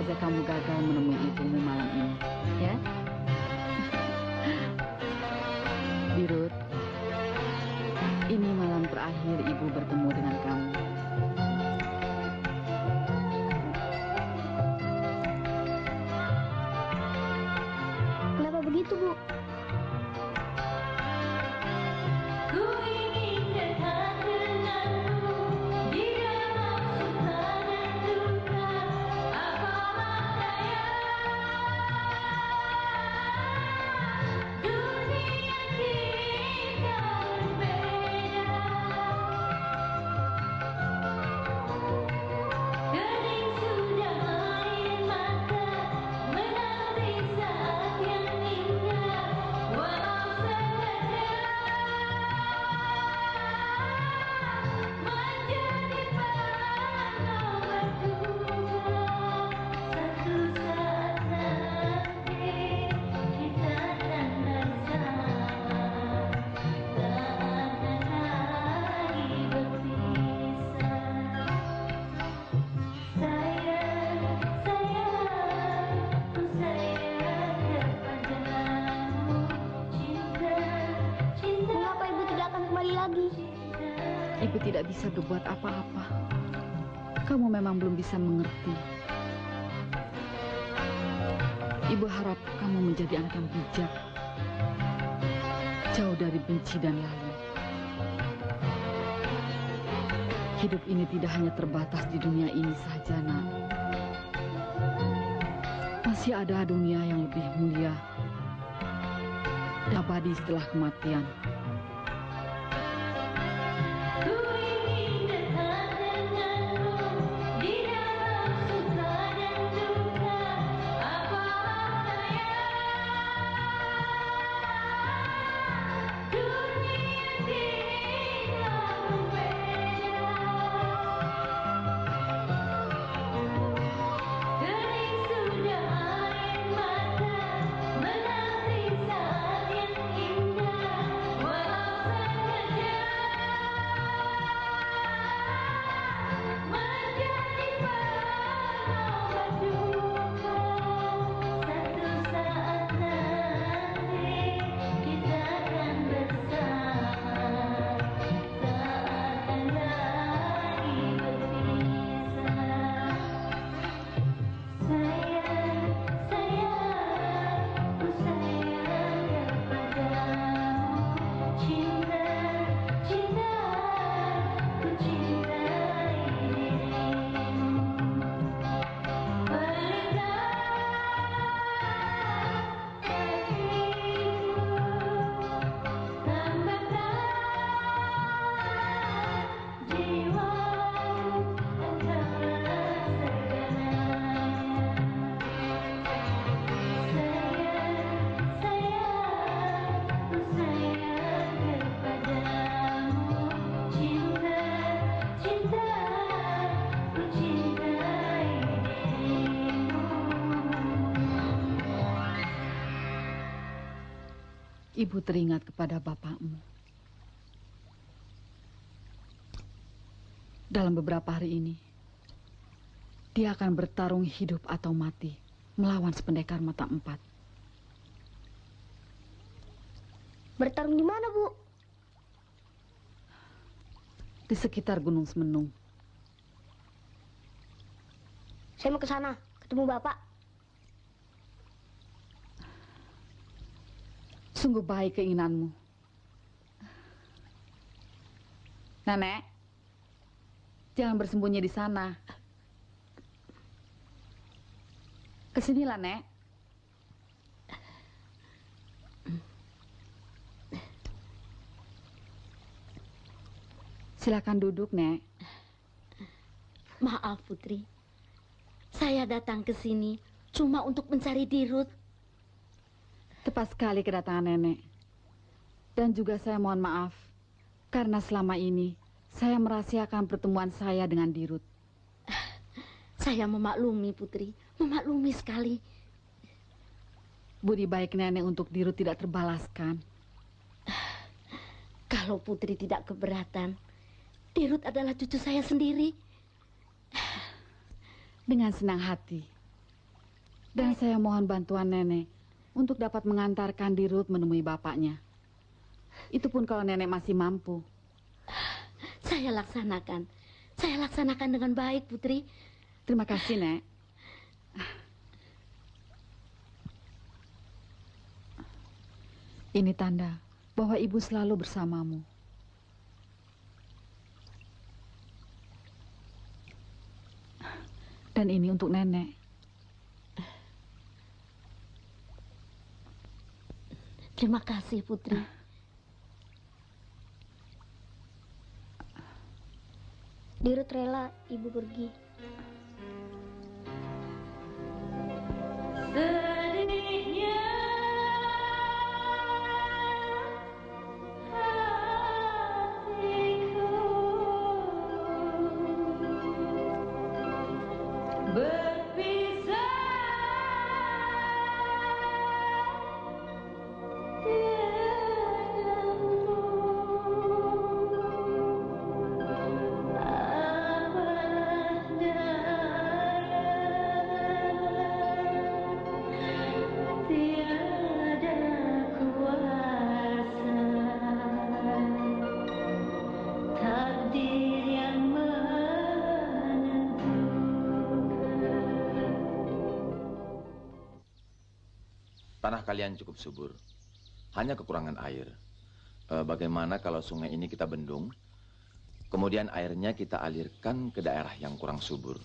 Saja kamu gagal menemui ibumu malam ini, ya? Dirut, ini malam terakhir ibu bertemu bisa mengerti. Ibu harap kamu menjadi anak yang bijak. Jauh dari benci dan lalu. Hidup ini tidak hanya terbatas di dunia ini saja, Nak. Masih ada dunia yang lebih mulia. Abadi setelah kematian. Ibu teringat kepada bapakmu. Dalam beberapa hari ini, dia akan bertarung hidup atau mati melawan sependekar mata empat. Bertarung di mana, Bu? Di sekitar Gunung Semenung. Saya mau ke sana, ketemu Bapak. Sungguh baik keinginanmu. Nenek, jangan bersembunyi di sana. Ke sinilah, Nek. Silakan duduk, Nek. Maaf, Putri. Saya datang ke sini cuma untuk mencari Dirut. Tepat sekali kedatangan nenek. Dan juga saya mohon maaf karena selama ini saya merahasiakan pertemuan saya dengan Dirut. Saya memaklumi, Putri. Memaklumi sekali. Budi baik nenek untuk Dirut tidak terbalaskan. Kalau Putri tidak keberatan, Dirut adalah cucu saya sendiri. Dengan senang hati. Dan saya mohon bantuan nenek untuk dapat mengantarkan Dirut menemui bapaknya. Itu pun kalau nenek masih mampu. Saya laksanakan. Saya laksanakan dengan baik, Putri. Terima kasih, Nek. Ini tanda bahwa ibu selalu bersamamu. Dan ini untuk nenek. Terima kasih, Putri. Dirut rela ibu pergi. Tanah kalian cukup subur. Hanya kekurangan air. Eh, bagaimana kalau sungai ini kita bendung, kemudian airnya kita alirkan ke daerah yang kurang subur.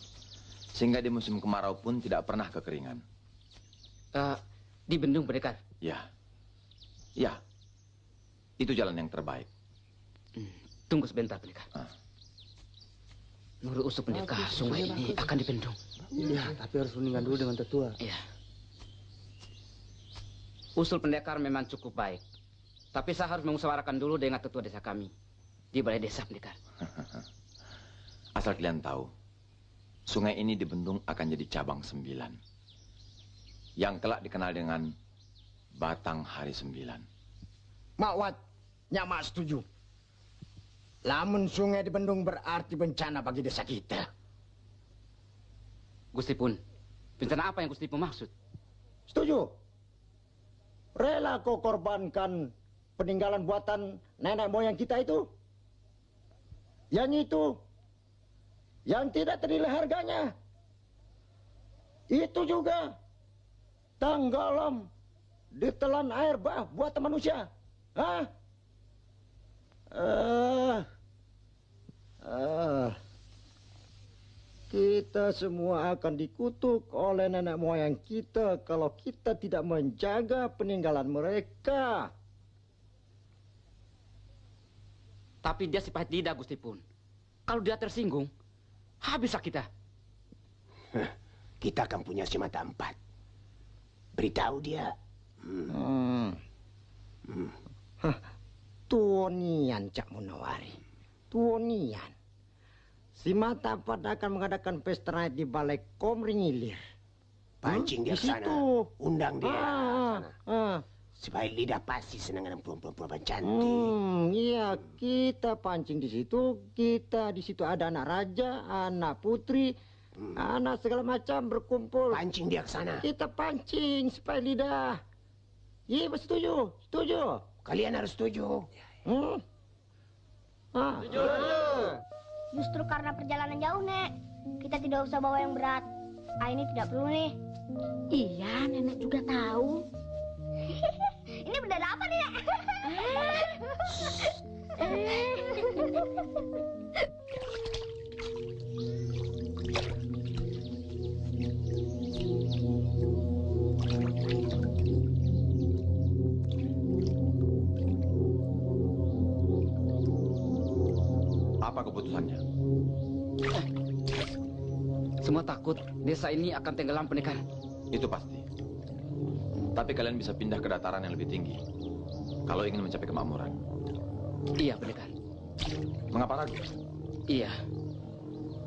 Sehingga di musim kemarau pun tidak pernah kekeringan. Eh, di bendung pendekar. Ya. Ya. Itu jalan yang terbaik. Tunggu sebentar pendekar. Menurut usul pendekar, sungai ini akan dibendung. Iya, tapi harus rundingan dulu dengan tetua. Iya. Usul pendekar memang cukup baik. Tapi saya harus mengusawarakan dulu dengan tetua desa kami. Di balai desa pendekar. Asal kalian tahu, sungai ini di Bendung akan jadi cabang sembilan. Yang kelak dikenal dengan Batang Hari Sembilan. Makwat, nyamak setuju. Lamun sungai di Bendung berarti bencana bagi desa kita. Gusti pun, bencana apa yang Gusti pun maksud? Setuju. Rela kau korbankan peninggalan buatan nenek moyang kita itu? Yang itu, yang tidak ternilai harganya. Itu juga tanggalam ditelan air bah buatan manusia. Hah? Ah. Ah. Kita semua akan dikutuk oleh nenek moyang kita kalau kita tidak menjaga peninggalan mereka. Tapi dia sifat lidah Gusti pun. Kalau dia tersinggung, habislah kita. Kita akan punya si mata empat. Beritahu dia. Hmm. Hah, Tuonian Cak Munawari. Tuonian. Si Mata Empat akan mengadakan pesta night di Balai Komring Ilir. Pancing dia Di ke sana. situ. Undang dia. Ah, ah. Supaya lidah pasti senang dengan perempuan-perempuan cantik. Hmm, iya kita pancing di situ. Kita di situ ada anak raja, anak putri, anak segala macam berkumpul. Hmm. Pancing dia ke sana. Kita pancing supaya lidah. Iya, setuju, setuju. Kalian harus setuju. Hmm? Ah. Justru karena perjalanan jauh, Nek. Kita tidak usah bawa yang berat. Ah, ini tidak perlu nih. Iya, nenek juga tahu. ini bendera apa nih, Nek? Apa keputusannya? Semua takut desa ini akan tenggelam pendekar. Itu pasti. Tapi kalian bisa pindah ke dataran yang lebih tinggi. Kalau ingin mencapai kemakmuran. Iya pendekar. Mengapa ragu? Iya.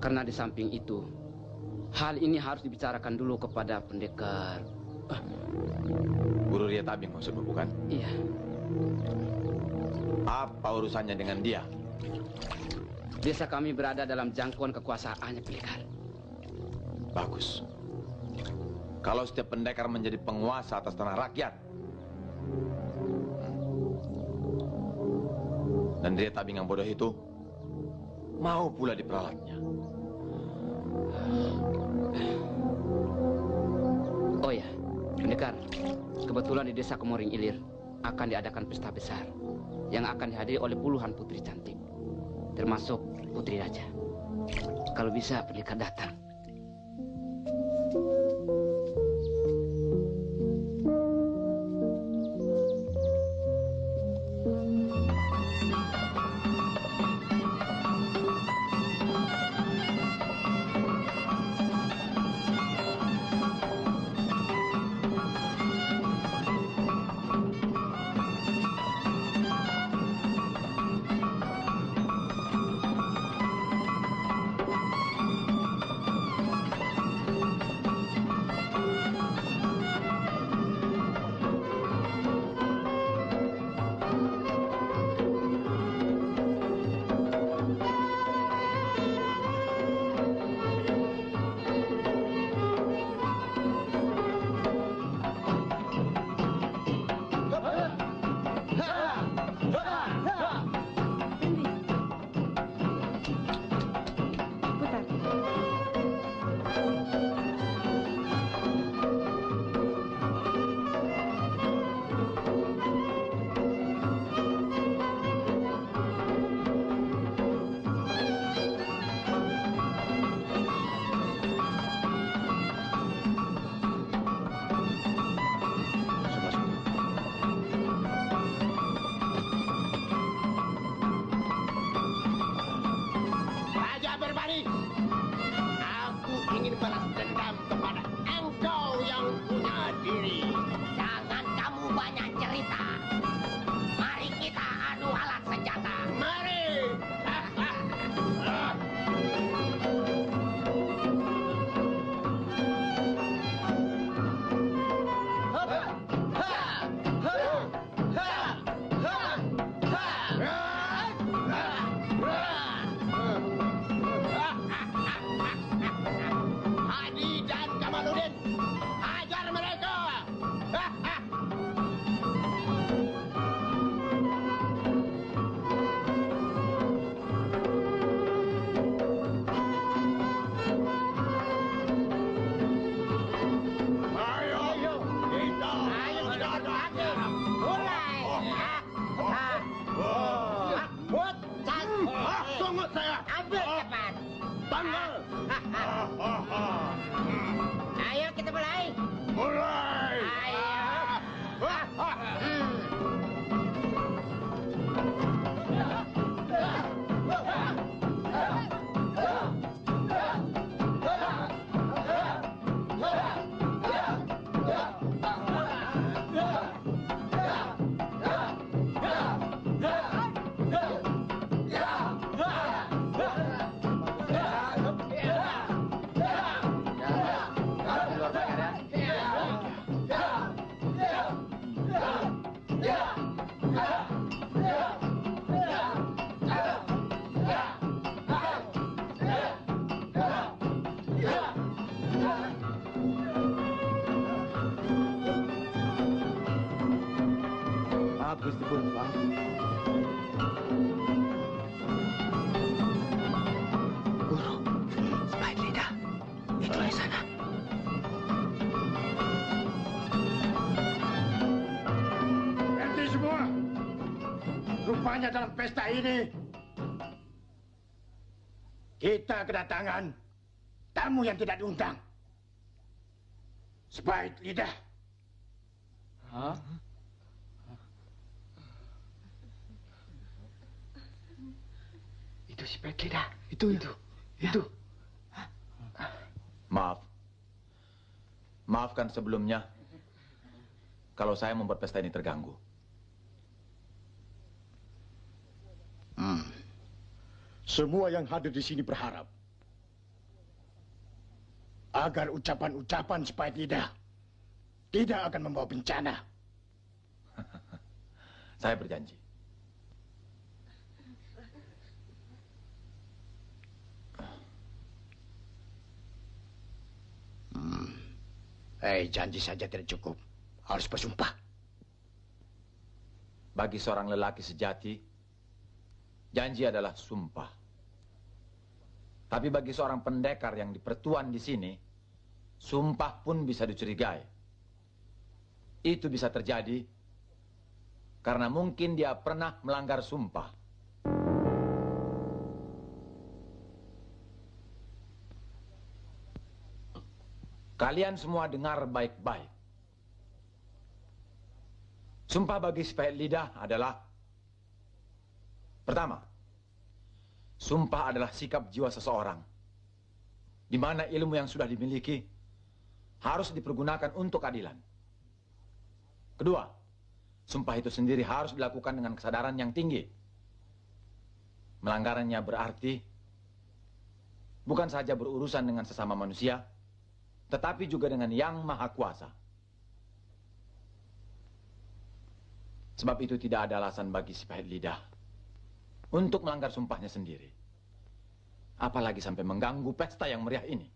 Karena di samping itu, hal ini harus dibicarakan dulu kepada pendekar. Guru Ria Tabing maksudmu bukan? Iya. Apa urusannya dengan dia? Desa kami berada dalam jangkauan kekuasaannya pendekar. Bagus. Kalau setiap pendekar menjadi penguasa atas tanah rakyat. Dan dia tabing yang bodoh itu mau pula diperalatnya. Oh ya, pendekar. Kebetulan di desa Kemoring Ilir akan diadakan pesta besar yang akan dihadiri oleh puluhan putri cantik, termasuk putri raja. Kalau bisa pendekar datang. Pesta ini kita kedatangan tamu yang tidak diundang. Sebaik lidah. Hah? Itu si Baik lidah. Itu, itu. Itu. Maaf. Maafkan sebelumnya kalau saya membuat pesta ini terganggu. Semua yang hadir di sini berharap agar ucapan-ucapan sebaik lidah tidak akan membawa bencana. Saya berjanji. Hmm. Eh, janji saja tidak cukup. Harus bersumpah. Bagi seorang lelaki sejati, janji adalah sumpah. Tapi bagi seorang pendekar yang dipertuan di sini, sumpah pun bisa dicurigai. Itu bisa terjadi karena mungkin dia pernah melanggar sumpah. Kalian semua dengar baik-baik. Sumpah bagi sebaik lidah adalah Pertama, sumpah adalah sikap jiwa seseorang di mana ilmu yang sudah dimiliki harus dipergunakan untuk keadilan. Kedua, sumpah itu sendiri harus dilakukan dengan kesadaran yang tinggi. Melanggarannya berarti bukan saja berurusan dengan sesama manusia, tetapi juga dengan yang maha kuasa. Sebab itu tidak ada alasan bagi si pahit lidah untuk melanggar sumpahnya sendiri. Apalagi sampai mengganggu pesta yang meriah ini.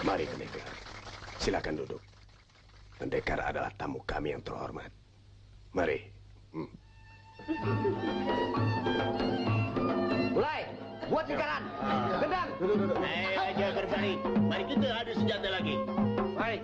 Mari pendekar. Silakan duduk. Pendekar adalah tamu kami yang terhormat. Mari. Hmm. Mulai. Buat lingkaran. Gendang. Ayo aja berbalik. Mari kita adu senjata lagi. Baik.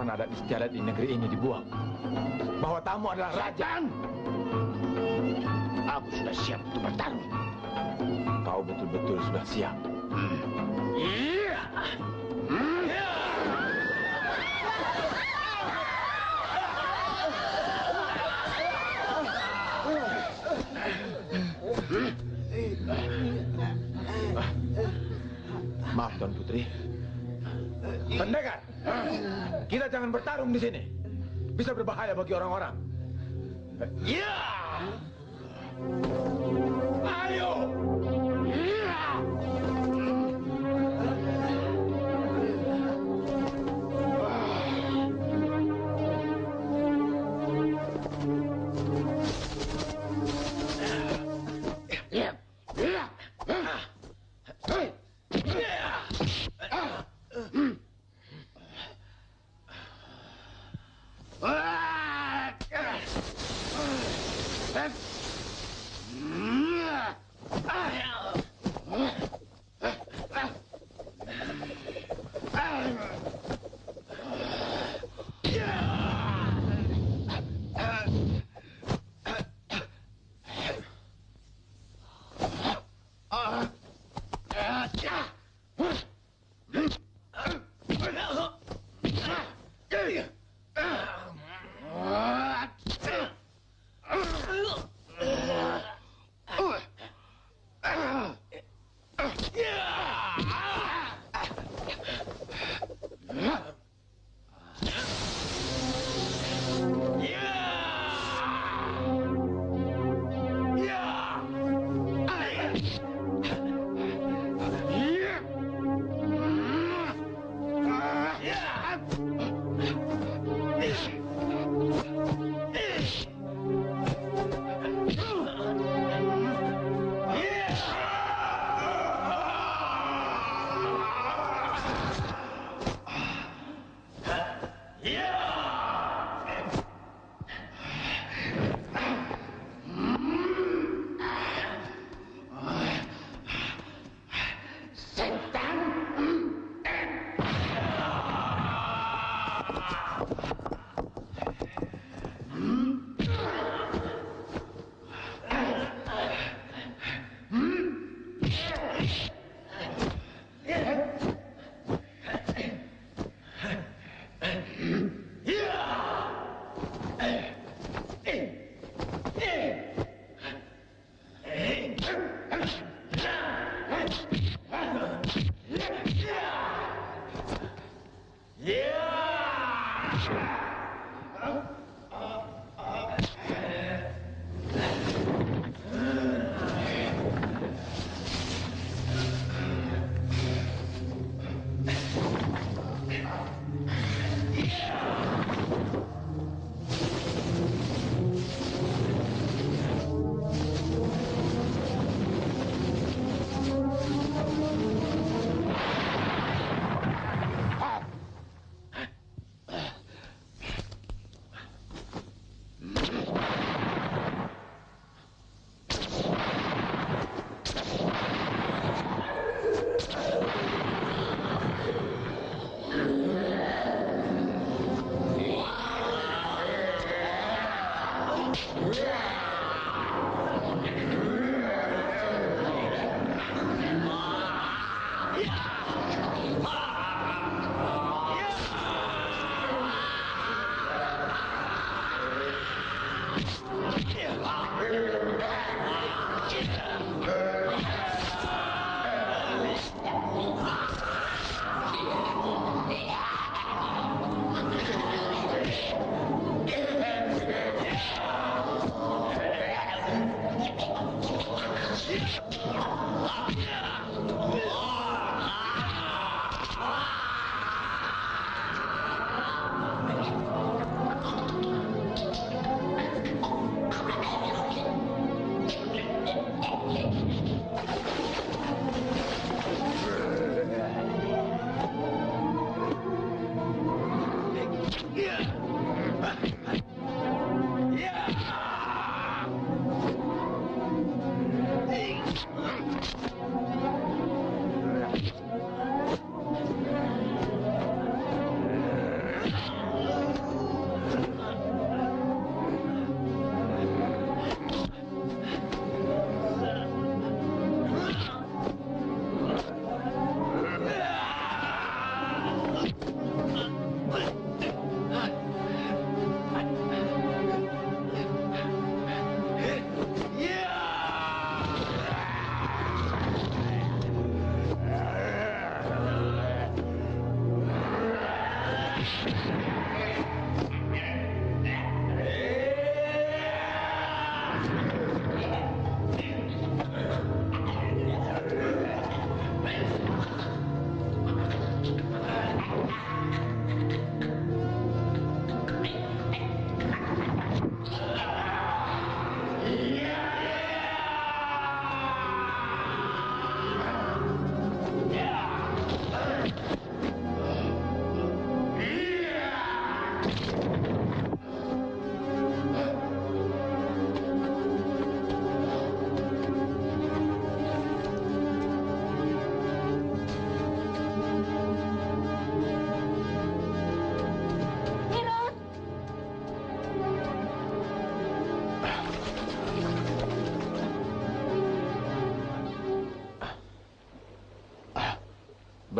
Kapan adat istiadat di negeri ini dibuang? Bahwa tamu adalah raja. Aku sudah siap untuk bertarung. Kau betul-betul sudah siap. Maaf Tuan Putri. Pendekar, kita jangan bertarung di sini. Bisa berbahaya bagi orang-orang. Iya. Ayo.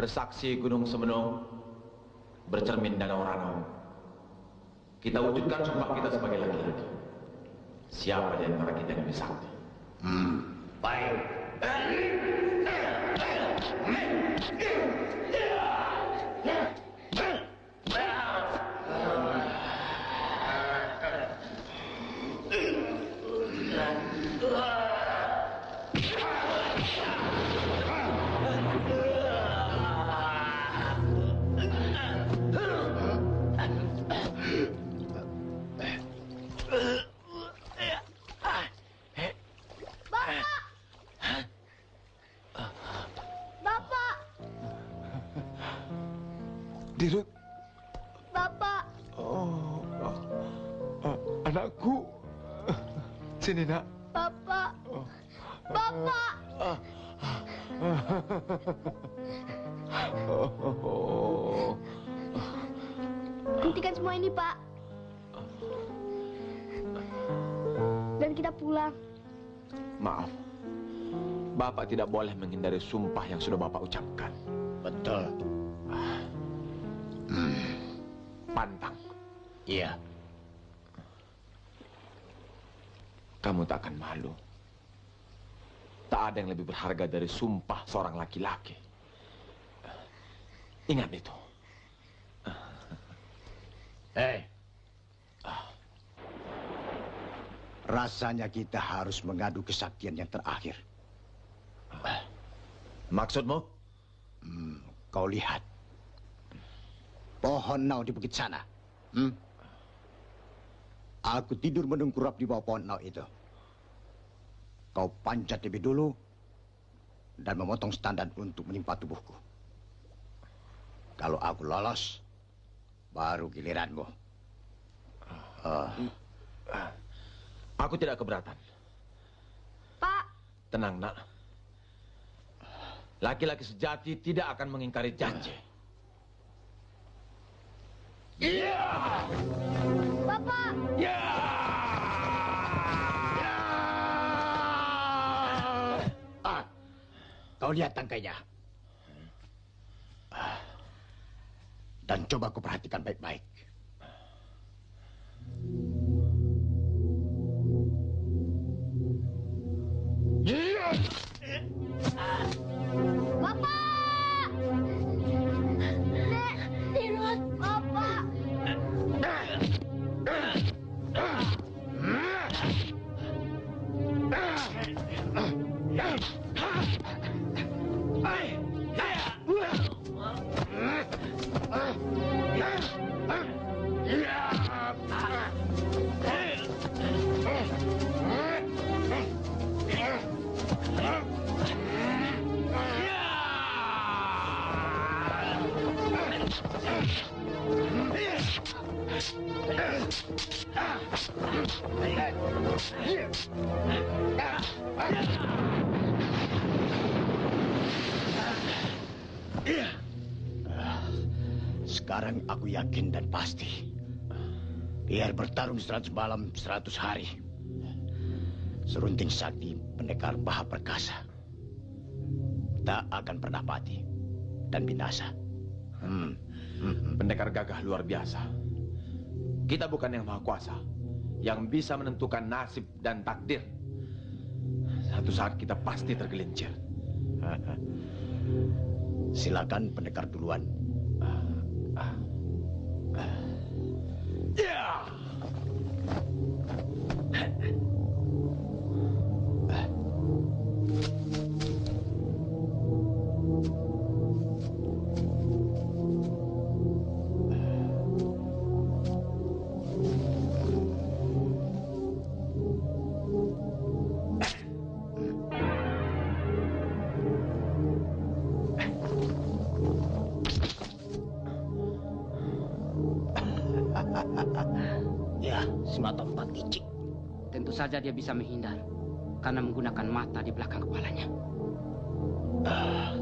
Bersaksi Gunung Semenung, bercermin Danau Ranau. Kita wujudkan sumpah kita sebagai laki-laki. Siapa di antara kita yang lebih sakti? Hmm, tidak boleh menghindari sumpah yang sudah Bapak ucapkan. Betul. Pantang. Iya. Kamu tak akan malu. Tak ada yang lebih berharga dari sumpah seorang laki-laki. Ingat itu. Hei. Rasanya kita harus mengadu kesaktian yang terakhir. Maksudmu? Hmm, kau lihat. Pohon nau di bukit sana. Hmm? Aku tidur menungkurap di bawah pohon nau itu. Kau panjat lebih dulu dan memotong standar untuk menimpa tubuhku. Kalau aku lolos, baru giliranmu. Oh. Aku tidak keberatan. Pak! Tenang, nak. Laki-laki sejati tidak akan mengingkari janji. Bapak! Ah, kau lihat tangkainya. Ah. Dan coba kau perhatikan baik-baik. Bapak! Sekarang aku yakin dan pasti. Biar bertarung seratus malam, seratus hari. Serunting sakti pendekar Maha Perkasa. Tak akan pernah mati dan binasa. Hmm. Pendekar gagah luar biasa. Kita bukan yang maha kuasa. Yang bisa menentukan nasib dan takdir. Satu saat kita pasti tergelincir. Silakan pendekar duluan. Yeah! ya, semata empat licik. Tentu saja dia bisa menghindar karena menggunakan mata di belakang kepalanya. Giliran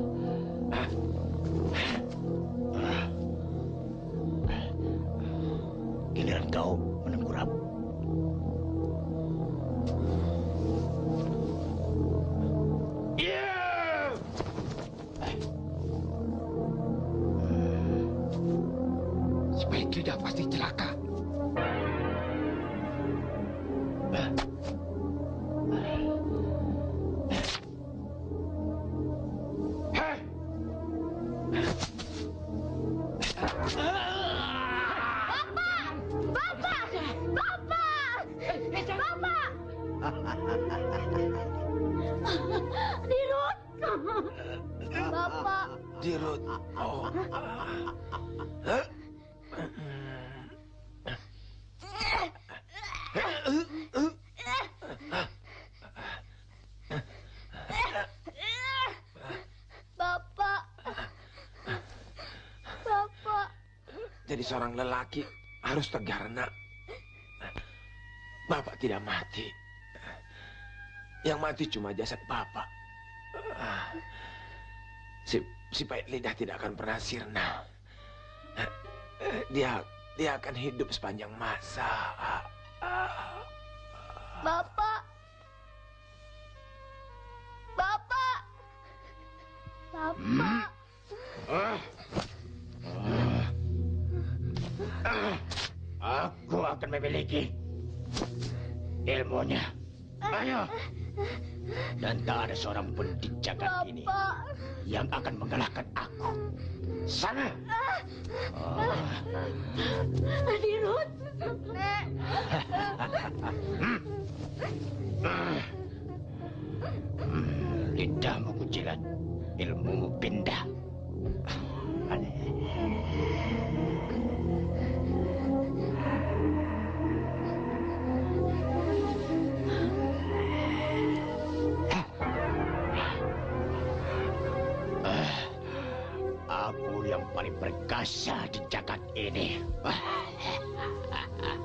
seorang lelaki harus tegar, nak. Bapak tidak mati. Yang mati cuma jasad Bapak. Si, si pahit lidah tidak akan pernah sirna. Dia dia akan hidup sepanjang masa. Bapak! Bapak! Bapak! Aku akan memiliki ilmunya. Ayo. Dan tak ada seorang pun di jagat ini yang akan mengalahkan aku. Sana. Dirut! Nek! Hmm, lidahmu kucilan, ilmumu pindah. Ah, perkasa di jagat ini.